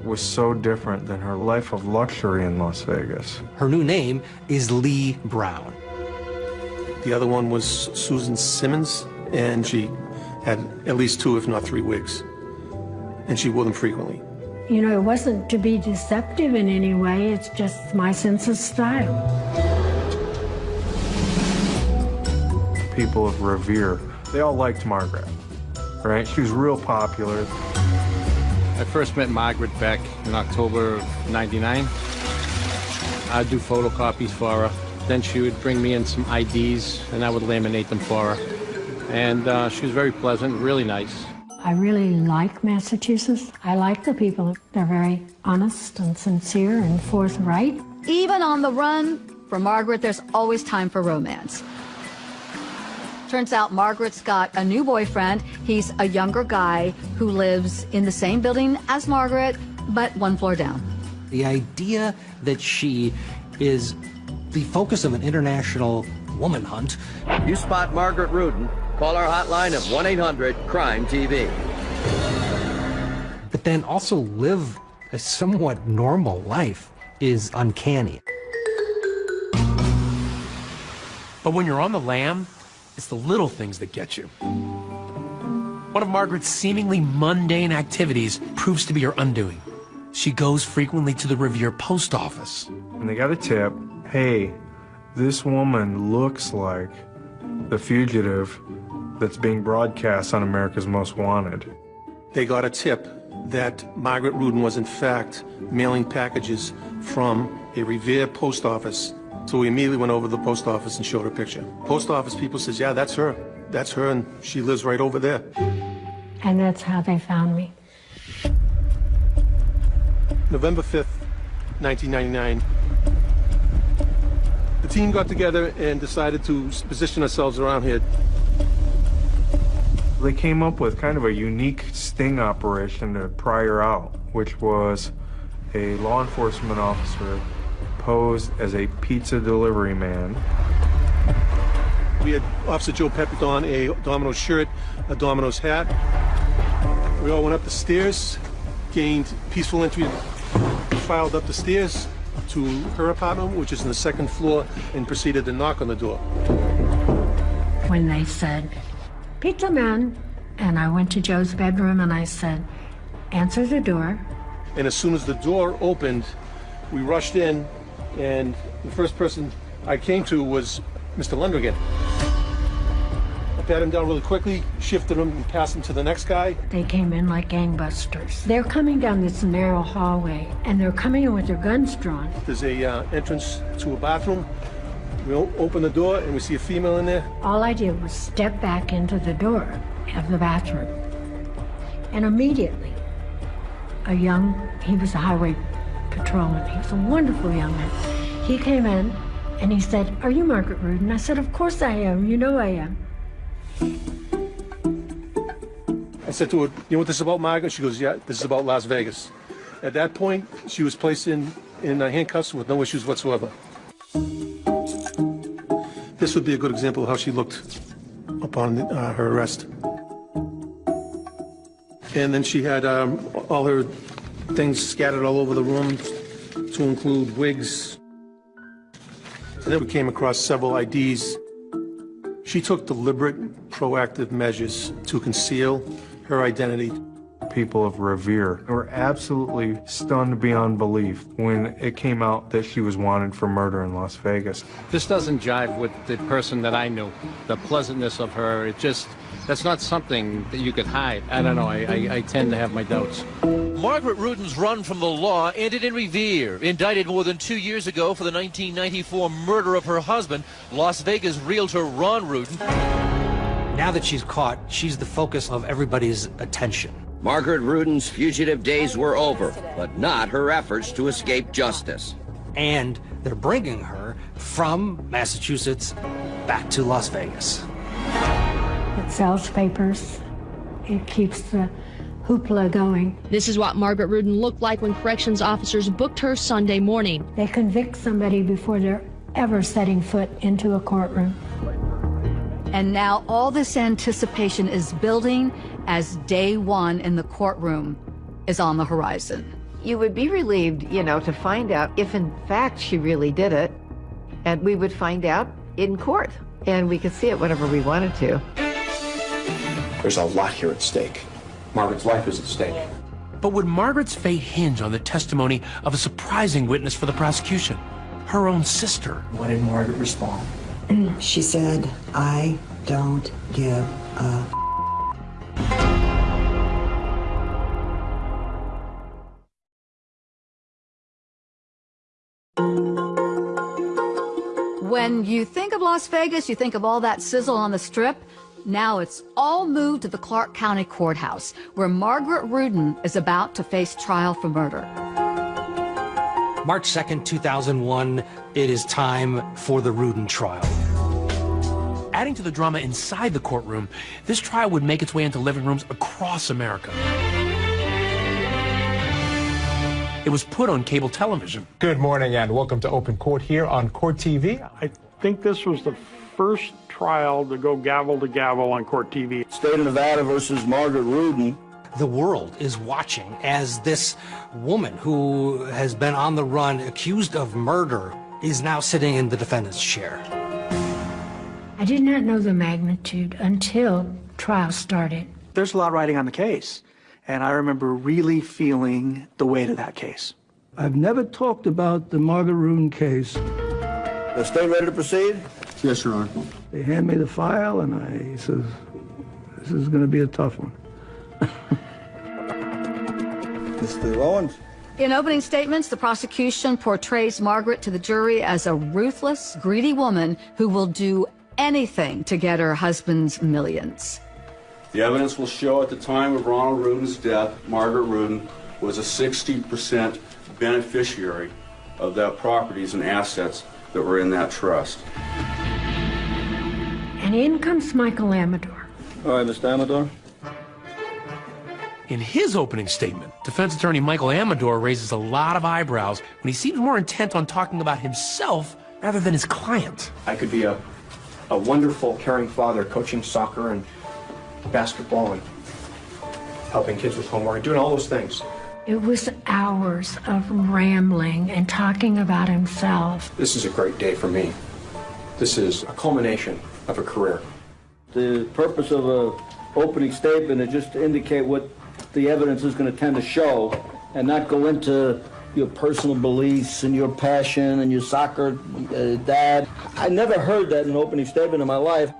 It was so different than her life of luxury in Las Vegas. Her new name is Lee Brown. The other one was Susan Simmons, and she had at least two, if not three wigs. And she wore them frequently. You know, it wasn't to be deceptive in any way, it's just my sense of style. People of Revere, they all liked Margaret, right? She was real popular. I first met Margaret back in October of 99. I'd do photocopies for her. Then she would bring me in some IDs, and I would laminate them for her. And uh, she was very pleasant, really nice. I really like Massachusetts. I like the people. They're very honest and sincere and forthright. Even on the run, for Margaret, there's always time for romance. Turns out Margaret's got a new boyfriend. He's a younger guy who lives in the same building as Margaret, but one floor down. The idea that she is the focus of an international woman hunt. You spot Margaret Rudin, call our hotline of 1 800 Crime TV. But then also live a somewhat normal life is uncanny. But when you're on the lam, it's the little things that get you. One of Margaret's seemingly mundane activities proves to be her undoing. She goes frequently to the Revere post office. And they got a tip hey, this woman looks like the fugitive that's being broadcast on America's Most Wanted. They got a tip that Margaret Rudin was in fact mailing packages from a Revere post office. So we immediately went over to the post office and showed her picture. Post office people says, yeah, that's her. That's her, and she lives right over there. And that's how they found me. November 5th, 1999. The team got together and decided to position ourselves around here. They came up with kind of a unique sting operation to pry her out, which was a law enforcement officer posed as a pizza delivery man. We had Officer Joe Peppert on a Domino's shirt, a Domino's hat. We all went up the stairs, gained peaceful entry, filed up the stairs to her apartment, which is in the second floor, and proceeded to knock on the door. When they said, Pizza Man, and I went to Joe's bedroom and I said, answer the door. And as soon as the door opened, we rushed in, and the first person I came to was Mr. Lundgren. I pat him down really quickly, shifted him, and passed him to the next guy. They came in like gangbusters. They're coming down this narrow hallway, and they're coming in with their guns drawn. There's a uh, entrance to a bathroom. We o- open the door, and we see a female in there. All I did was step back into the door of the bathroom. And immediately, a young, he was a highway patrolman. He was a wonderful young man. He came in and he said, Are you Margaret Rudin? I said, Of course I am. You know I am. I said to her, You know what this is about, Margaret? She goes, Yeah, this is about Las Vegas. At that point, she was placed in, in uh, handcuffs with no issues whatsoever. This would be a good example of how she looked upon uh, her arrest. And then she had um, all her things scattered all over the room, to include wigs. And then we came across several IDs. She took deliberate, proactive measures to conceal her identity. People of Revere were absolutely stunned beyond belief when it came out that she was wanted for murder in Las Vegas. This doesn't jive with the person that I knew. The pleasantness of her, it just, that's not something that you could hide. I don't know, I, I, I tend to have my doubts. Margaret Rudin's run from the law ended in Revere. Indicted more than two years ago for the 1994 murder of her husband, Las Vegas realtor Ron Rudin. Now that she's caught, she's the focus of everybody's attention. Margaret Rudin's fugitive days were over, but not her efforts to escape justice. And they're bringing her from Massachusetts back to Las Vegas. It sells papers. It keeps the hoopla going. This is what Margaret Rudin looked like when corrections officers booked her Sunday morning. They convict somebody before they're ever setting foot into a courtroom. And now all this anticipation is building as day one in the courtroom is on the horizon. You would be relieved, you know, to find out if in fact she really did it. And we would find out in court. And we could see it whenever we wanted to. There's a lot here at stake. Margaret's life is at stake. But would Margaret's fate hinge on the testimony of a surprising witness for the prosecution? Her own sister. What did Margaret respond? She said, I don't give a When you think of Las Vegas, you think of all that sizzle on the strip. Now it's all moved to the Clark County Courthouse, where Margaret Rudin is about to face trial for murder. March 2nd, 2001, it is time for the Rudin trial. Adding to the drama inside the courtroom, this trial would make its way into living rooms across America. It was put on cable television. Good morning and welcome to Open Court here on Court TV. I think this was the first trial to go gavel to gavel on Court TV. State of Nevada versus Margaret Rudin. The world is watching as this woman who has been on the run, accused of murder, is now sitting in the defendant's chair. I did not know the magnitude until trial started. There's a lot riding on the case. And I remember really feeling the weight of that case. I've never talked about the Margaret Rudin case. The state ready to proceed? Yes, Your Honor. They hand me the file, and I says, "This is going to be a tough one." Mr. Owens. In opening statements, the prosecution portrays Margaret to the jury as a ruthless, greedy woman who will do anything to get her husband's millions. The evidence will show at the time of Ronald Rudin's death, Margaret Rudin was a 60% beneficiary of that properties and assets that were in that trust. And in comes Michael Amador. All right, Mr. Amador. In his opening statement, defense attorney Michael Amador raises a lot of eyebrows when he seems more intent on talking about himself rather than his client. I could be a, a wonderful, caring father coaching soccer and basketball and helping kids with homework and doing all those things. It was hours of rambling and talking about himself. This is a great day for me. This is a culmination of a career. The purpose of a opening statement is just to indicate what the evidence is going to tend to show and not go into your personal beliefs and your passion and your soccer uh, dad. I never heard that in an opening statement in my life.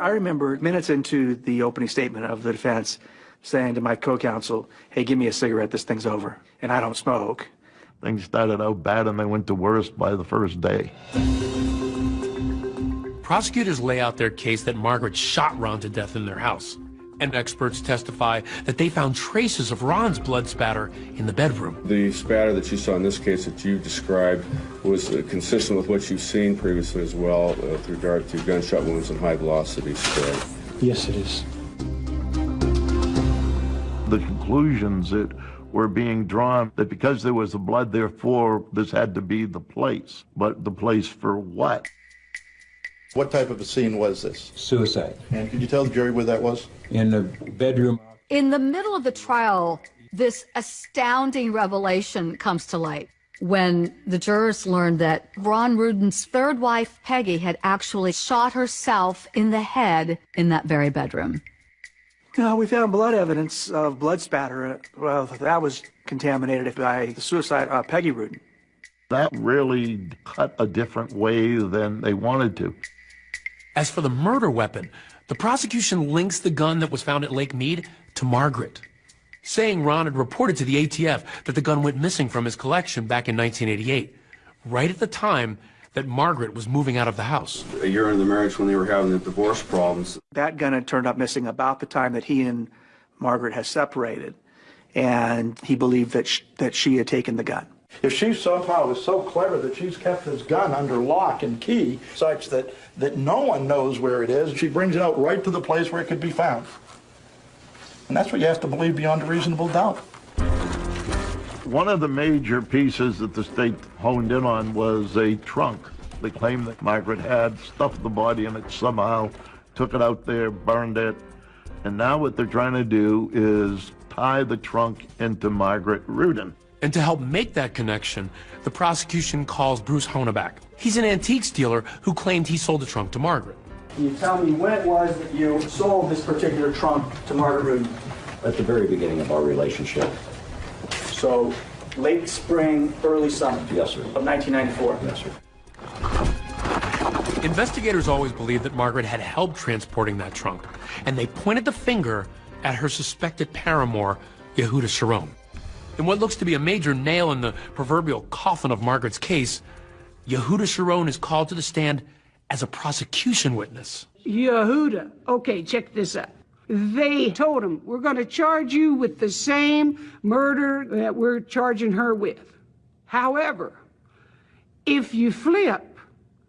I remember minutes into the opening statement of the defense saying to my co-counsel, hey, give me a cigarette, this thing's over. And I don't smoke. Things started out bad and they went to worse by the first day. Prosecutors lay out their case that Margaret shot Ron to death in their house. And experts testify that they found traces of Ron's blood spatter in the bedroom. The spatter that you saw in this case that you described was uh, consistent with what you've seen previously as well uh, with regard to gunshot wounds and high velocity spray. Yes, it is. The conclusions that were being drawn that because there was the blood, therefore this had to be the place. But the place for what? What type of a scene was this? Suicide. And can you tell the jury where that was? In the bedroom. In the middle of the trial, this astounding revelation comes to light when the jurors learned that Ron Rudin's third wife, Peggy, had actually shot herself in the head in that very bedroom. No, we found blood evidence of blood spatter. Well, that was contaminated by the suicide uh, Peggy Rudin. That really cut a different way than they wanted to. As for the murder weapon, the prosecution links the gun that was found at Lake Mead to Margaret, saying Ron had reported to the ATF that the gun went missing from his collection back in 1988, right at the time that Margaret was moving out of the house. A year into the marriage when they were having the divorce problems. That gun had turned up missing about the time that he and Margaret had separated, and he believed that sh- that she had taken the gun. If she somehow is so clever that she's kept this gun under lock and key such that, that no one knows where it is, she brings it out right to the place where it could be found. And that's what you have to believe beyond a reasonable doubt. One of the major pieces that the state honed in on was a trunk. They claimed that Margaret had stuffed the body in it somehow, took it out there, burned it, and now what they're trying to do is tie the trunk into Margaret Rudin. And to help make that connection, the prosecution calls Bruce Honeback. He's an antiques dealer who claimed he sold the trunk to Margaret. Can you tell me when it was that you sold this particular trunk to Margaret Rudin? At the very beginning of our relationship. So, late spring, early summer? Yes, sir. Of 1994? Yes, sir. Investigators always believed that Margaret had helped transporting that trunk, and they pointed the finger at her suspected paramour, Yehuda Sharon. In what looks to be a major nail in the proverbial coffin of Margaret's case, Yehuda Sharon is called to the stand as a prosecution witness. Yehuda, okay, check this out. They told him, we're going to charge you with the same murder that we're charging her with. However, if you flip,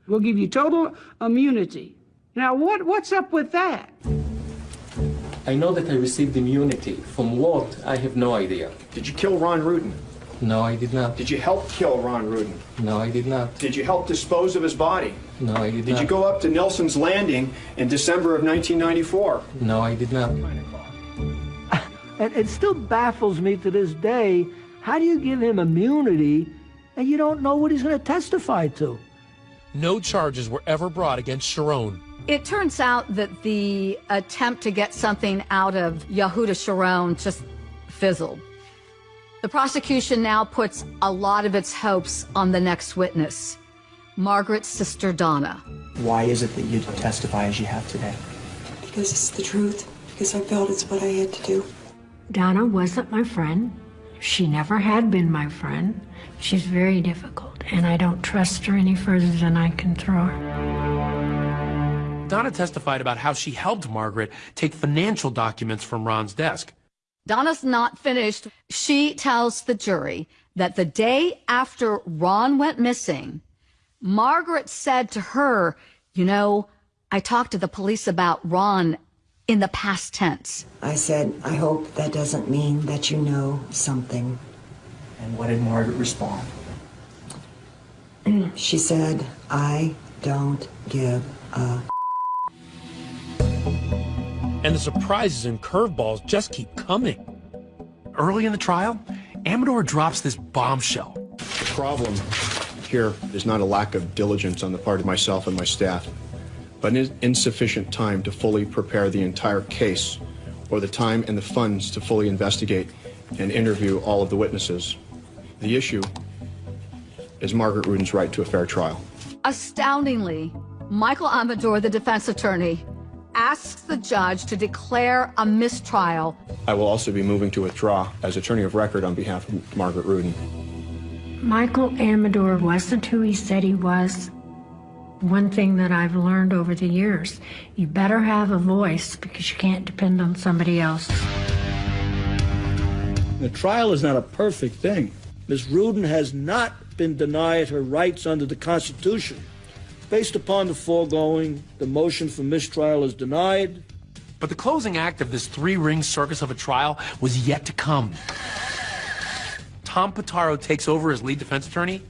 we'll give you total immunity. Now, what, what's up with that? I know that I received immunity. From what? I have no idea. Did you kill Ron Rudin? No, I did not. Did you help kill Ron Rudin? No, I did not. Did you help dispose of his body? No, I did, Did not. you go up to Nelson's Landing in December of 1994? No, I did not. And it still baffles me to this day. How do you give him immunity and you don't know what he's going to testify to? No charges were ever brought against Sharon. It turns out that the attempt to get something out of Yehuda Sharon just fizzled. The prosecution now puts a lot of its hopes on the next witness, Margaret's sister Donna. Why is it that you testify as you have today? Because it's the truth. Because I felt it's what I had to do. Donna wasn't my friend. She never had been my friend. She's very difficult, and I don't trust her any further than I can throw her. Donna testified about how she helped Margaret take financial documents from Ron's desk. Donna's not finished. She tells the jury that the day after Ron went missing, Margaret said to her, You know, I talked to the police about Ron in the past tense. I said, I hope that doesn't mean that you know something. And what did Margaret respond? She said, I don't give a. And the surprises and curveballs just keep coming. Early in the trial, Amador drops this bombshell. The problem here is not a lack of diligence on the part of myself and my staff, but an insufficient time to fully prepare the entire case or the time and the funds to fully investigate and interview all of the witnesses. The issue is Margaret Rudin's right to a fair trial. Astoundingly, Michael Amador, the defense attorney, asks the judge to declare a mistrial. I will also be moving to withdraw as attorney of record on behalf of Margaret Rudin. Michael Amador wasn't who he said he was. One thing that I've learned over the years you better have a voice because you can't depend on somebody else. The trial is not a perfect thing. Ms. Rudin has not been denied her rights under the Constitution. Based upon the foregoing, the motion for mistrial is denied. But the closing act of this three ring circus of a trial was yet to come. Tom Pitaro takes over as lead defense attorney,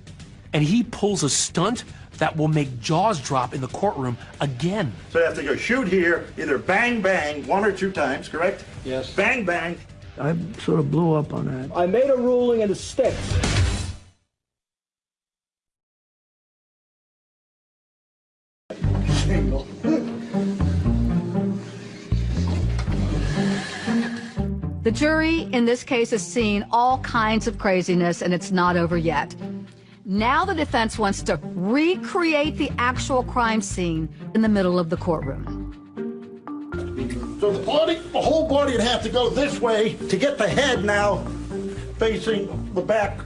and he pulls a stunt that will make jaws drop in the courtroom again. So you have to go shoot here, either bang, bang, one or two times, correct? Yes. Bang, bang. I sort of blew up on that. I made a ruling and it sticks. The jury in this case has seen all kinds of craziness, and it's not over yet. Now the defense wants to recreate the actual crime scene in the middle of the courtroom. So the body, the whole body would have to go this way to get the head now facing the back.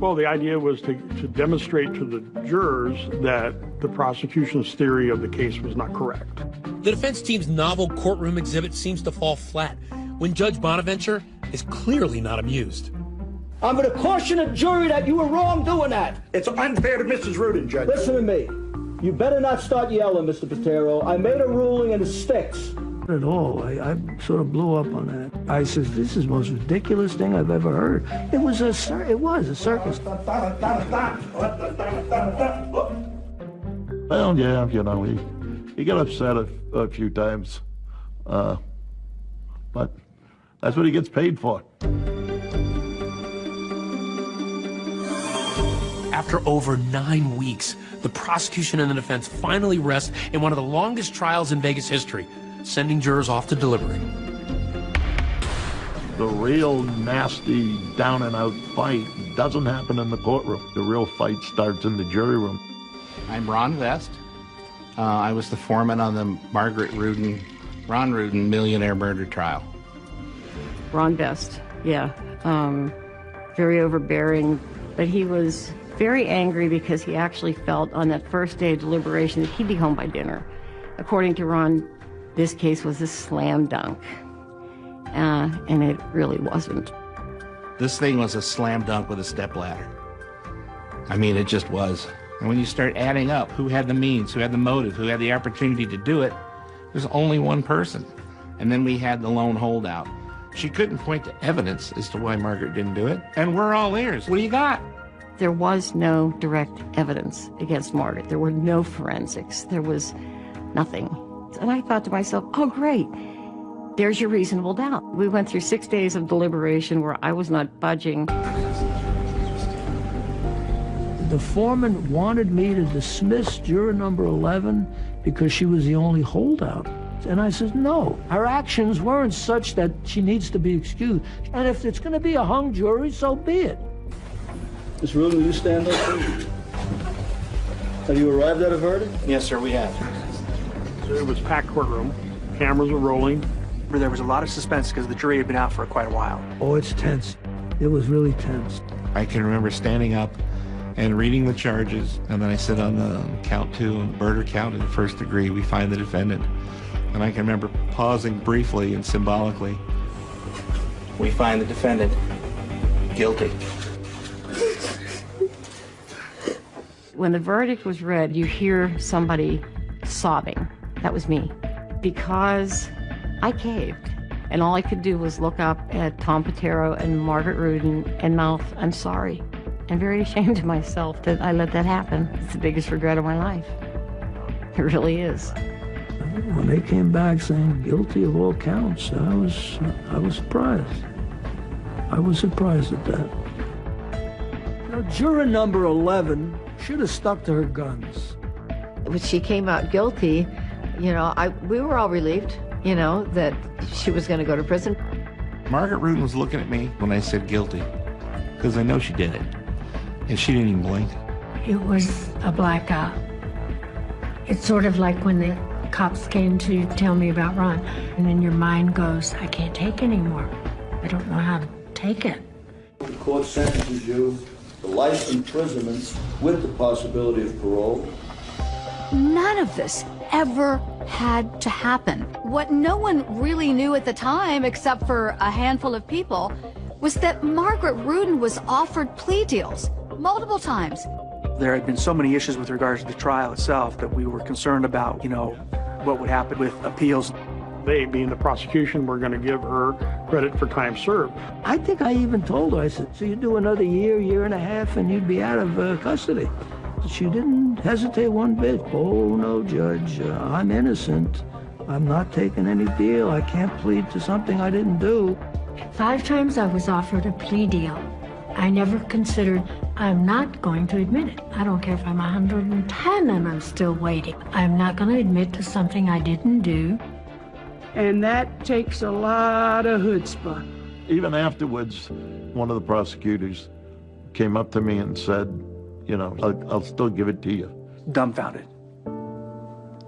Well, the idea was to, to demonstrate to the jurors that the prosecution's theory of the case was not correct. The defense team's novel courtroom exhibit seems to fall flat when Judge Bonaventure is clearly not amused. I'm going to caution a jury that you were wrong doing that. It's unfair to Mrs. Rudin, Judge. Listen to me. You better not start yelling, Mr. Pitaro. I made a ruling and it sticks. At all. I, I sort of blew up on that. I says, "This is the most ridiculous thing I've ever heard." It was a cir- it was a circus. Well, yeah, you know, he, he got upset a, a few times. Uh, but that's what he gets paid for. After over nine weeks, the prosecution and the defense finally rest in one of the longest trials in Vegas history, sending jurors off to deliberate. The real nasty down and out fight doesn't happen in the courtroom. The real fight starts in the jury room. I'm Ron Vest. Uh, I was the foreman on the Margaret Rudin, Ron Rudin millionaire murder trial. Ron Vest, yeah. Um, very overbearing, but he was very angry because he actually felt on that first day of deliberation that he'd be home by dinner. According to Ron, this case was a slam dunk, uh, and it really wasn't. This thing was a slam dunk with a stepladder. I mean, it just was. And when you start adding up who had the means, who had the motive, who had the opportunity to do it, there's only one person. And then we had the lone holdout. She couldn't point to evidence as to why Margaret didn't do it. And we're all ears. What do you got? There was no direct evidence against Margaret. There were no forensics. There was nothing. And I thought to myself, oh, great. There's your reasonable doubt. We went through six days of deliberation where I was not budging. The foreman wanted me to dismiss juror number 11 because she was the only holdout. And I said, no, her actions weren't such that she needs to be excused. And if it's going to be a hung jury, so be it. Ms. Rudin, will you stand up, please? Have you arrived at a verdict? Yes, sir, we have. So it was packed courtroom. Cameras were rolling. There was a lot of suspense because the jury had been out for quite a while. Oh, it's tense. It was really tense. I can remember standing up and reading the charges, and then I sit on the count two, and murder count in the first degree. We find the defendant. And I can remember pausing briefly and symbolically. We find the defendant guilty. When the verdict was read, you hear somebody sobbing. That was me. Because I caved. And all I could do was look up at Tom Pitaro and Margaret Rudin and mouth, I'm sorry. I'm very ashamed of myself that I let that happen. It's the biggest regret of my life. It really is. When they came back saying guilty of all counts, I was, I was surprised. I was surprised at that. You know, juror number 11 should have stuck to her guns. When she came out guilty, you know, I we were all relieved, you know, that she was going to go to prison. Margaret Rudin was looking at me when I said guilty, because I know she did it. And she didn't even blink. It was a blackout. It's sort of like when the cops came to tell me about Ron, and then your mind goes, I can't take anymore. I don't know how to take it. The court sentences you to life imprisonment with the possibility of parole. None of this ever had to happen. What no one really knew at the time, except for a handful of people, was that Margaret Rudin was offered plea deals multiple times. There had been so many issues with regards to the trial itself that we were concerned about, you know, what would happen with appeals. They, being the prosecution, were going to give her credit for time served. I think I even told her, I said, so you do another year, year and a half, and you'd be out of uh, custody. She didn't hesitate one bit. Oh, no, Judge, uh, I'm innocent. I'm not taking any deal. I can't plead to something I didn't do. Five times I was offered a plea deal. I never considered I'm not going to admit it. I don't care if I'm 110 and I'm still waiting. I'm not going to admit to something I didn't do. And that takes a lot of chutzpah. Even afterwards, one of the prosecutors came up to me and said, you know, I'll, I'll still give it to you. Dumbfounded.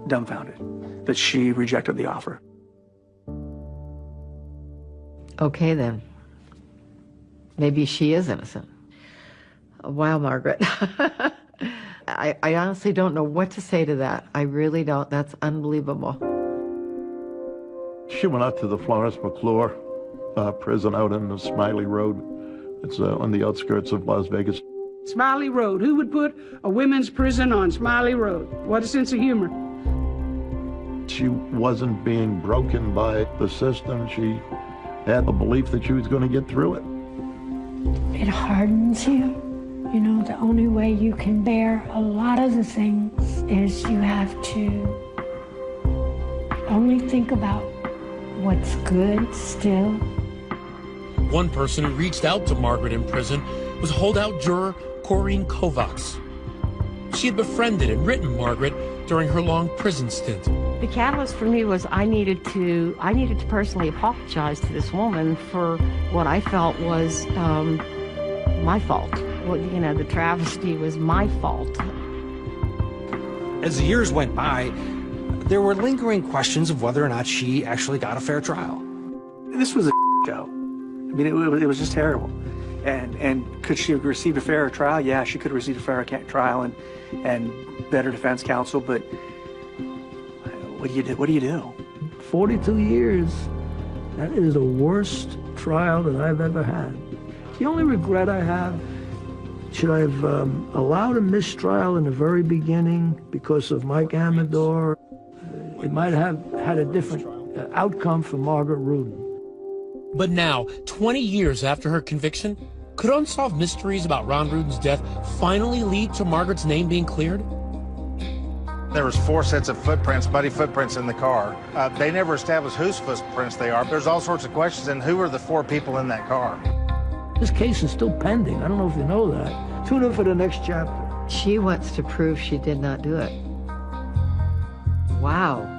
Dumbfounded that she rejected the offer. Okay, then. Maybe she is innocent. Wow, Margaret. I, I honestly don't know what to say to that. I really don't. That's unbelievable. She went out to the Florence McClure uh, prison out in the Smiley Road. It's uh, on the outskirts of Las Vegas. Smiley Road. Who would put a women's prison on Smiley Road? What a sense of humor. She wasn't being broken by the system. She had a belief that she was going to get through it. It hardens you. You know, the only way you can bear a lot of the things is you have to only think about what's good still. One person who reached out to Margaret in prison was a holdout juror Corrine Kovacs. She had befriended and written Margaret during her long prison stint. The catalyst for me was I needed to I needed to personally apologize to this woman for what I felt was um, my fault. Well, you know, the travesty was my fault. As the years went by, there were lingering questions of whether or not she actually got a fair trial. This was a show. I mean, it, was- it was just terrible. And and could she have received a fairer trial? Yeah, she could have received a fairer trial and and better defense counsel. But what do you do? What do you do? 42 years. That is the worst trial that I've ever had. The only regret I have, should I have um, allowed a mistrial in the very beginning because of Mike Amador? It might have had a different uh, outcome for Margaret Rudin. But now, 20 years after her conviction, could unsolved mysteries about Ron Rudin's death finally lead to Margaret's name being cleared? There was four sets of footprints, muddy footprints in the car. Uh, they never established whose footprints they are. There's all sorts of questions, and who are the four people in that car? This case is still pending. I don't know if you know that. Tune in for the next chapter. She wants to prove she did not do it. Wow.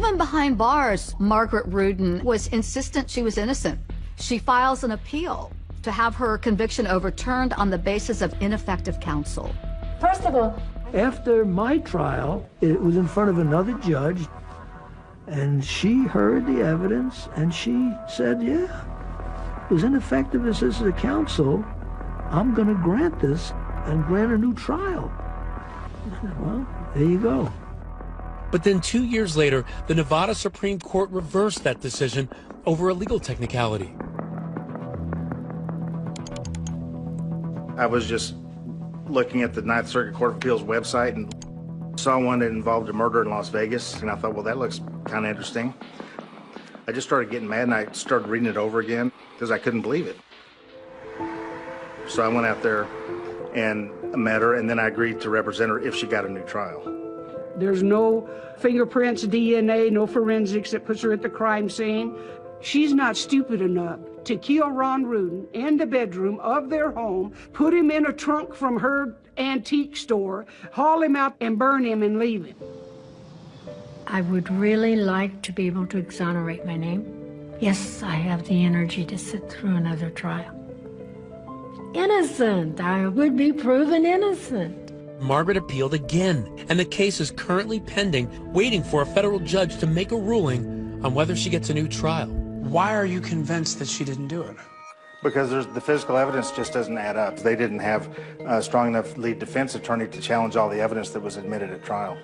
Even behind bars, Margaret Rudin was insistent she was innocent. She files an appeal to have her conviction overturned on the basis of ineffective counsel. First of all, After my trial, it was in front of another judge, and she heard the evidence, and she said, yeah, it was ineffective assistance of counsel. I'm going to grant this and grant a new trial. Well, there you go. But then two years later, the Nevada Supreme Court reversed that decision over a legal technicality. I was just looking at the Ninth Circuit Court of Appeals website and saw one that involved a murder in Las Vegas, and I thought, well, that looks kind of interesting. I just started getting mad, and I started reading it over again because I couldn't believe it. So I went out there and met her, and then I agreed to represent her if she got a new trial. There's no fingerprints, DNA, no forensics that puts her at the crime scene. She's not stupid enough to kill Ron Rudin in the bedroom of their home, put him in a trunk from her antique store, haul him out and burn him and leave him. I would really like to be able to exonerate my name. Yes, I have the energy to sit through another trial. Innocent. I would be proven innocent. Margaret appealed again, and the case is currently pending, waiting for a federal judge to make a ruling on whether she gets a new trial. Why are you convinced that she didn't do it? Because there's, the physical evidence just doesn't add up. They didn't have a strong enough lead defense attorney to challenge all the evidence that was admitted at trial.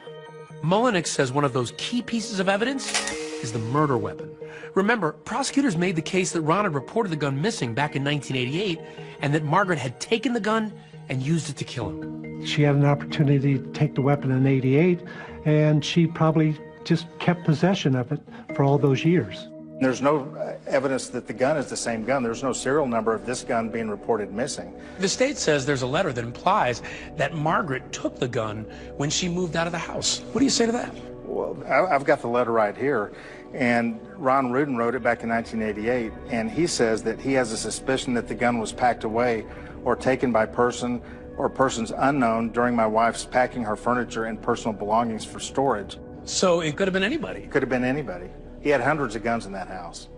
Mullanax says one of those key pieces of evidence is the murder weapon. Remember, prosecutors made the case that Ron had reported the gun missing back in 1988 and that Margaret had taken the gun and used it to kill him. She had an opportunity to take the weapon in 88, and she probably just kept possession of it for all those years. There's no uh, evidence that the gun is the same gun. There's no serial number of this gun being reported missing. The state says there's a letter that implies that Margaret took the gun when she moved out of the house. What do you say to that? Well, I've got the letter right here, and Ron Rudin wrote it back in 1988, and he says that he has a suspicion that the gun was packed away or taken by person or persons unknown during my wife's packing her furniture and personal belongings for storage. So it could have been anybody. Could have been anybody. He had hundreds of guns in that house.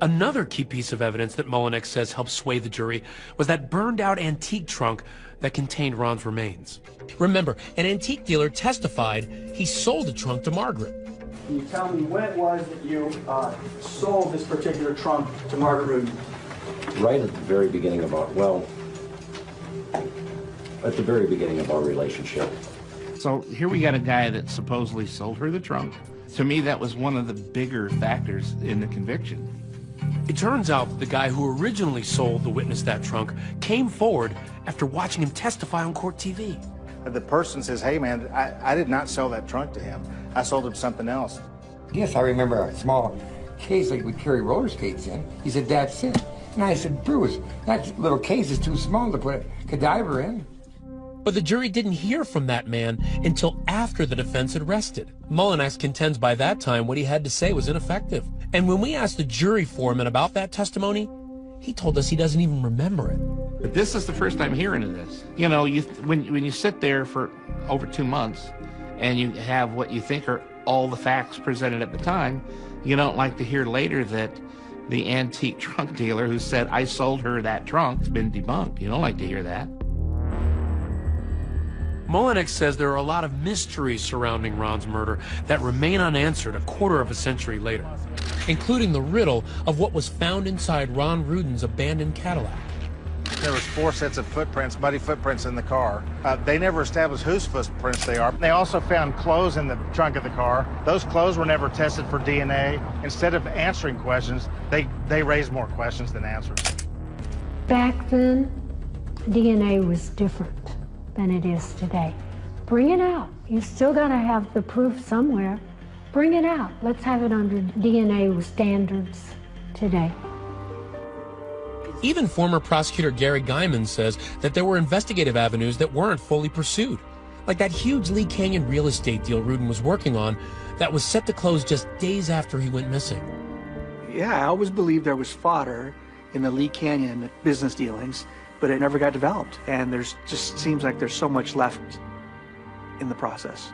Another key piece of evidence that Mullanax says helped sway the jury was that burned out antique trunk that contained Ron's remains. Remember, an antique dealer testified he sold the trunk to Margaret. Can you tell me when it was that you uh, sold this particular trunk to Margaret Rudin? Right at the very beginning of our, well, at the very beginning of our relationship. So here we got a guy that supposedly sold her the trunk. To me, that was one of the bigger factors in the conviction. It turns out the guy who originally sold the witness that trunk came forward after watching him testify on court TV. The person says, hey man, I, I did not sell that trunk to him. I sold him something else. Yes, I remember a small case like we carry roller skates in. He said, that's it. And I said, Bruce, that little case is too small to put a cadaver in. But the jury didn't hear from that man until after the defense had rested. Mullanax contends by that time what he had to say was ineffective. And when we asked the jury foreman about that testimony, he told us he doesn't even remember it. But this is the first time hearing of this. You know, you when when you sit there for over two months, and you have what you think are all the facts presented at the time, you don't like to hear later that the antique trunk dealer who said I sold her that trunk has been debunked. You don't like to hear that. Mullanax says there are a lot of mysteries surrounding Ron's murder that remain unanswered a quarter of a century later, including the riddle of what was found inside Ron Rudin's abandoned Cadillac. There was four sets of footprints, muddy footprints in the car. Uh, they never established whose footprints they are. They also found clothes in the trunk of the car. Those clothes were never tested for DNA. Instead of answering questions, they, they raised more questions than answers. Back then, DNA was different than it is today. Bring it out. You still got to have the proof somewhere. Bring it out. Let's have it under DNA standards today. Even former prosecutor Gary Guymon says that there were investigative avenues that weren't fully pursued, like that huge Lee Canyon real estate deal Rudin was working on that was set to close just days after he went missing. Yeah, I always believed there was fodder in the Lee Canyon business dealings, but it never got developed. And there's just seems like there's so much left in the process.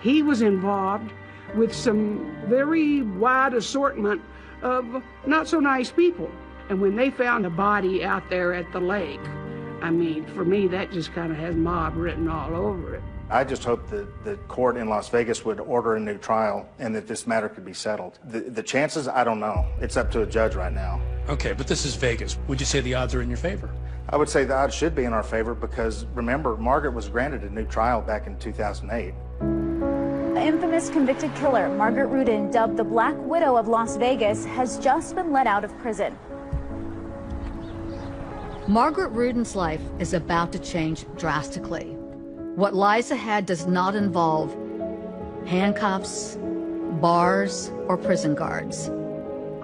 He was involved with some very wide assortment of not so nice people. And when they found a body out there at the lake, I mean, for me, that just kind of has mob written all over it. I just hope that the court in Las Vegas would order a new trial and that this matter could be settled. The, the chances, I don't know. It's up to a judge right now. Okay, but this is Vegas. Would you say the odds are in your favor? I would say the odds should be in our favor because remember, Margaret was granted a new trial back in 2008. The infamous convicted killer, Margaret Rudin, dubbed the Black Widow of Las Vegas, has just been let out of prison. Margaret Rudin's life is about to change drastically. What lies ahead does not involve handcuffs, bars, or prison guards.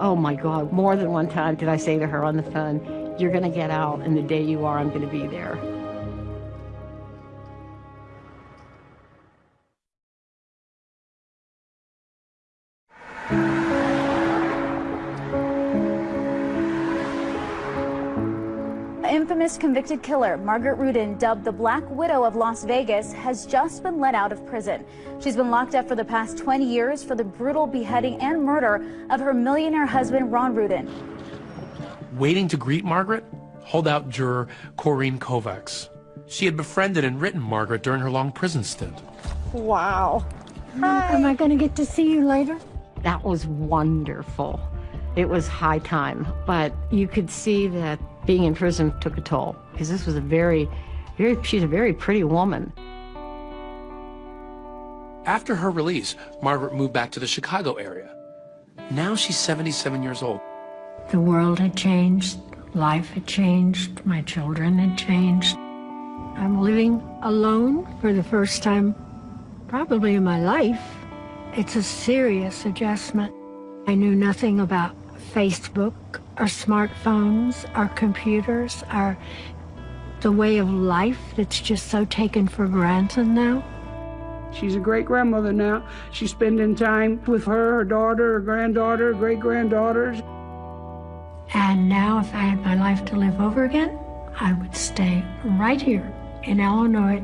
Oh my God, more than one time did I say to her on the phone, You're going to get out, and the day you are, I'm going to be there. Infamous convicted killer, Margaret Rudin, dubbed the Black Widow of Las Vegas, has just been let out of prison. She's been locked up for the past 20 years for the brutal beheading and murder of her millionaire husband, Ron Rudin. Waiting to greet Margaret, holdout juror Corinne Kovacs. She had befriended and written Margaret during her long prison stint. Wow. Hi. Am I going to get to see you later? That was wonderful. It was high time, but you could see that being in prison took a toll because this was a very, very, she's a very pretty woman. After her release, Margaret moved back to the Chicago area. Now she's 77 years old. The world had changed, life had changed, my children had changed. I'm living alone for the first time probably in my life. It's a serious adjustment. I knew nothing about Facebook, our smartphones, our computers, our the way of life that's just so taken for granted now. She's a great grandmother now. She's spending time with her, her daughter, her granddaughter, great granddaughters. And now, if I had my life to live over again, I would stay right here in Illinois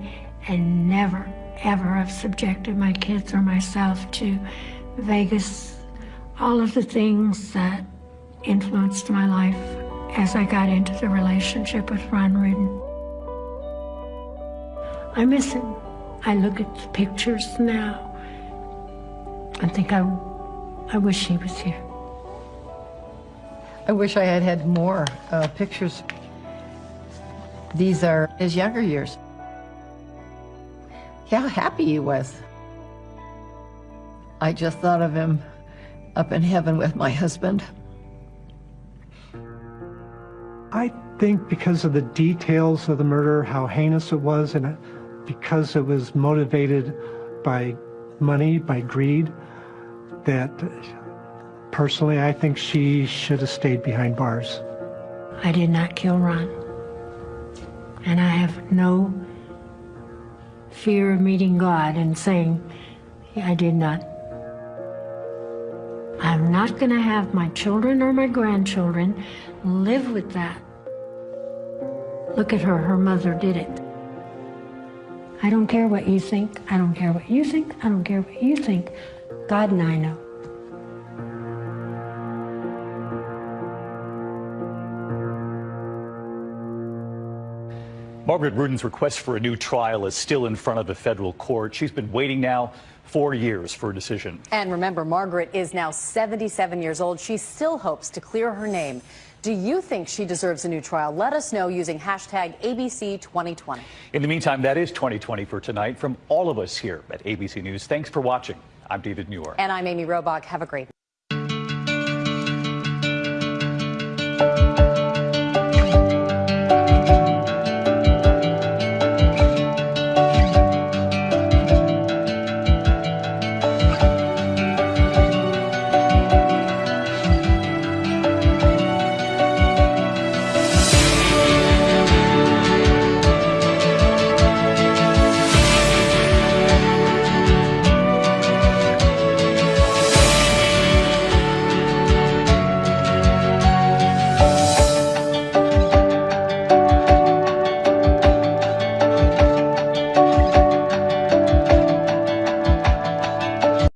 and never, ever have subjected my kids or myself to Vegas, all of the things that influenced my life as I got into the relationship with Ron Rudin. I miss him. I look at the pictures now and think I, I wish he was here. I wish I had had more uh, pictures. These are his younger years. how happy he was. I just thought of him up in heaven with my husband. I think because of the details of the murder, how heinous it was, and uh, because it was motivated by money, by greed, that personally I think she should have stayed behind bars. I did not kill Ron. And I have no fear of meeting God and saying, I did not. I'm not going to have my children or my grandchildren live with that. Look at her, her mother did it. I don't care what you think. I don't care what you think. I don't care what you think. God and I know. Margaret Rudin's request for a new trial is still in front of a federal court. She's been waiting now four years for a decision. And remember, Margaret is now 77 years old. She still hopes to clear her name. Do you think she deserves a new trial? Let us know using hashtag ABC2020. In the meantime, that is 2020 for tonight. From all of us here at ABC News, thanks for watching. I'm David Muir. And I'm Amy Robach. Have a great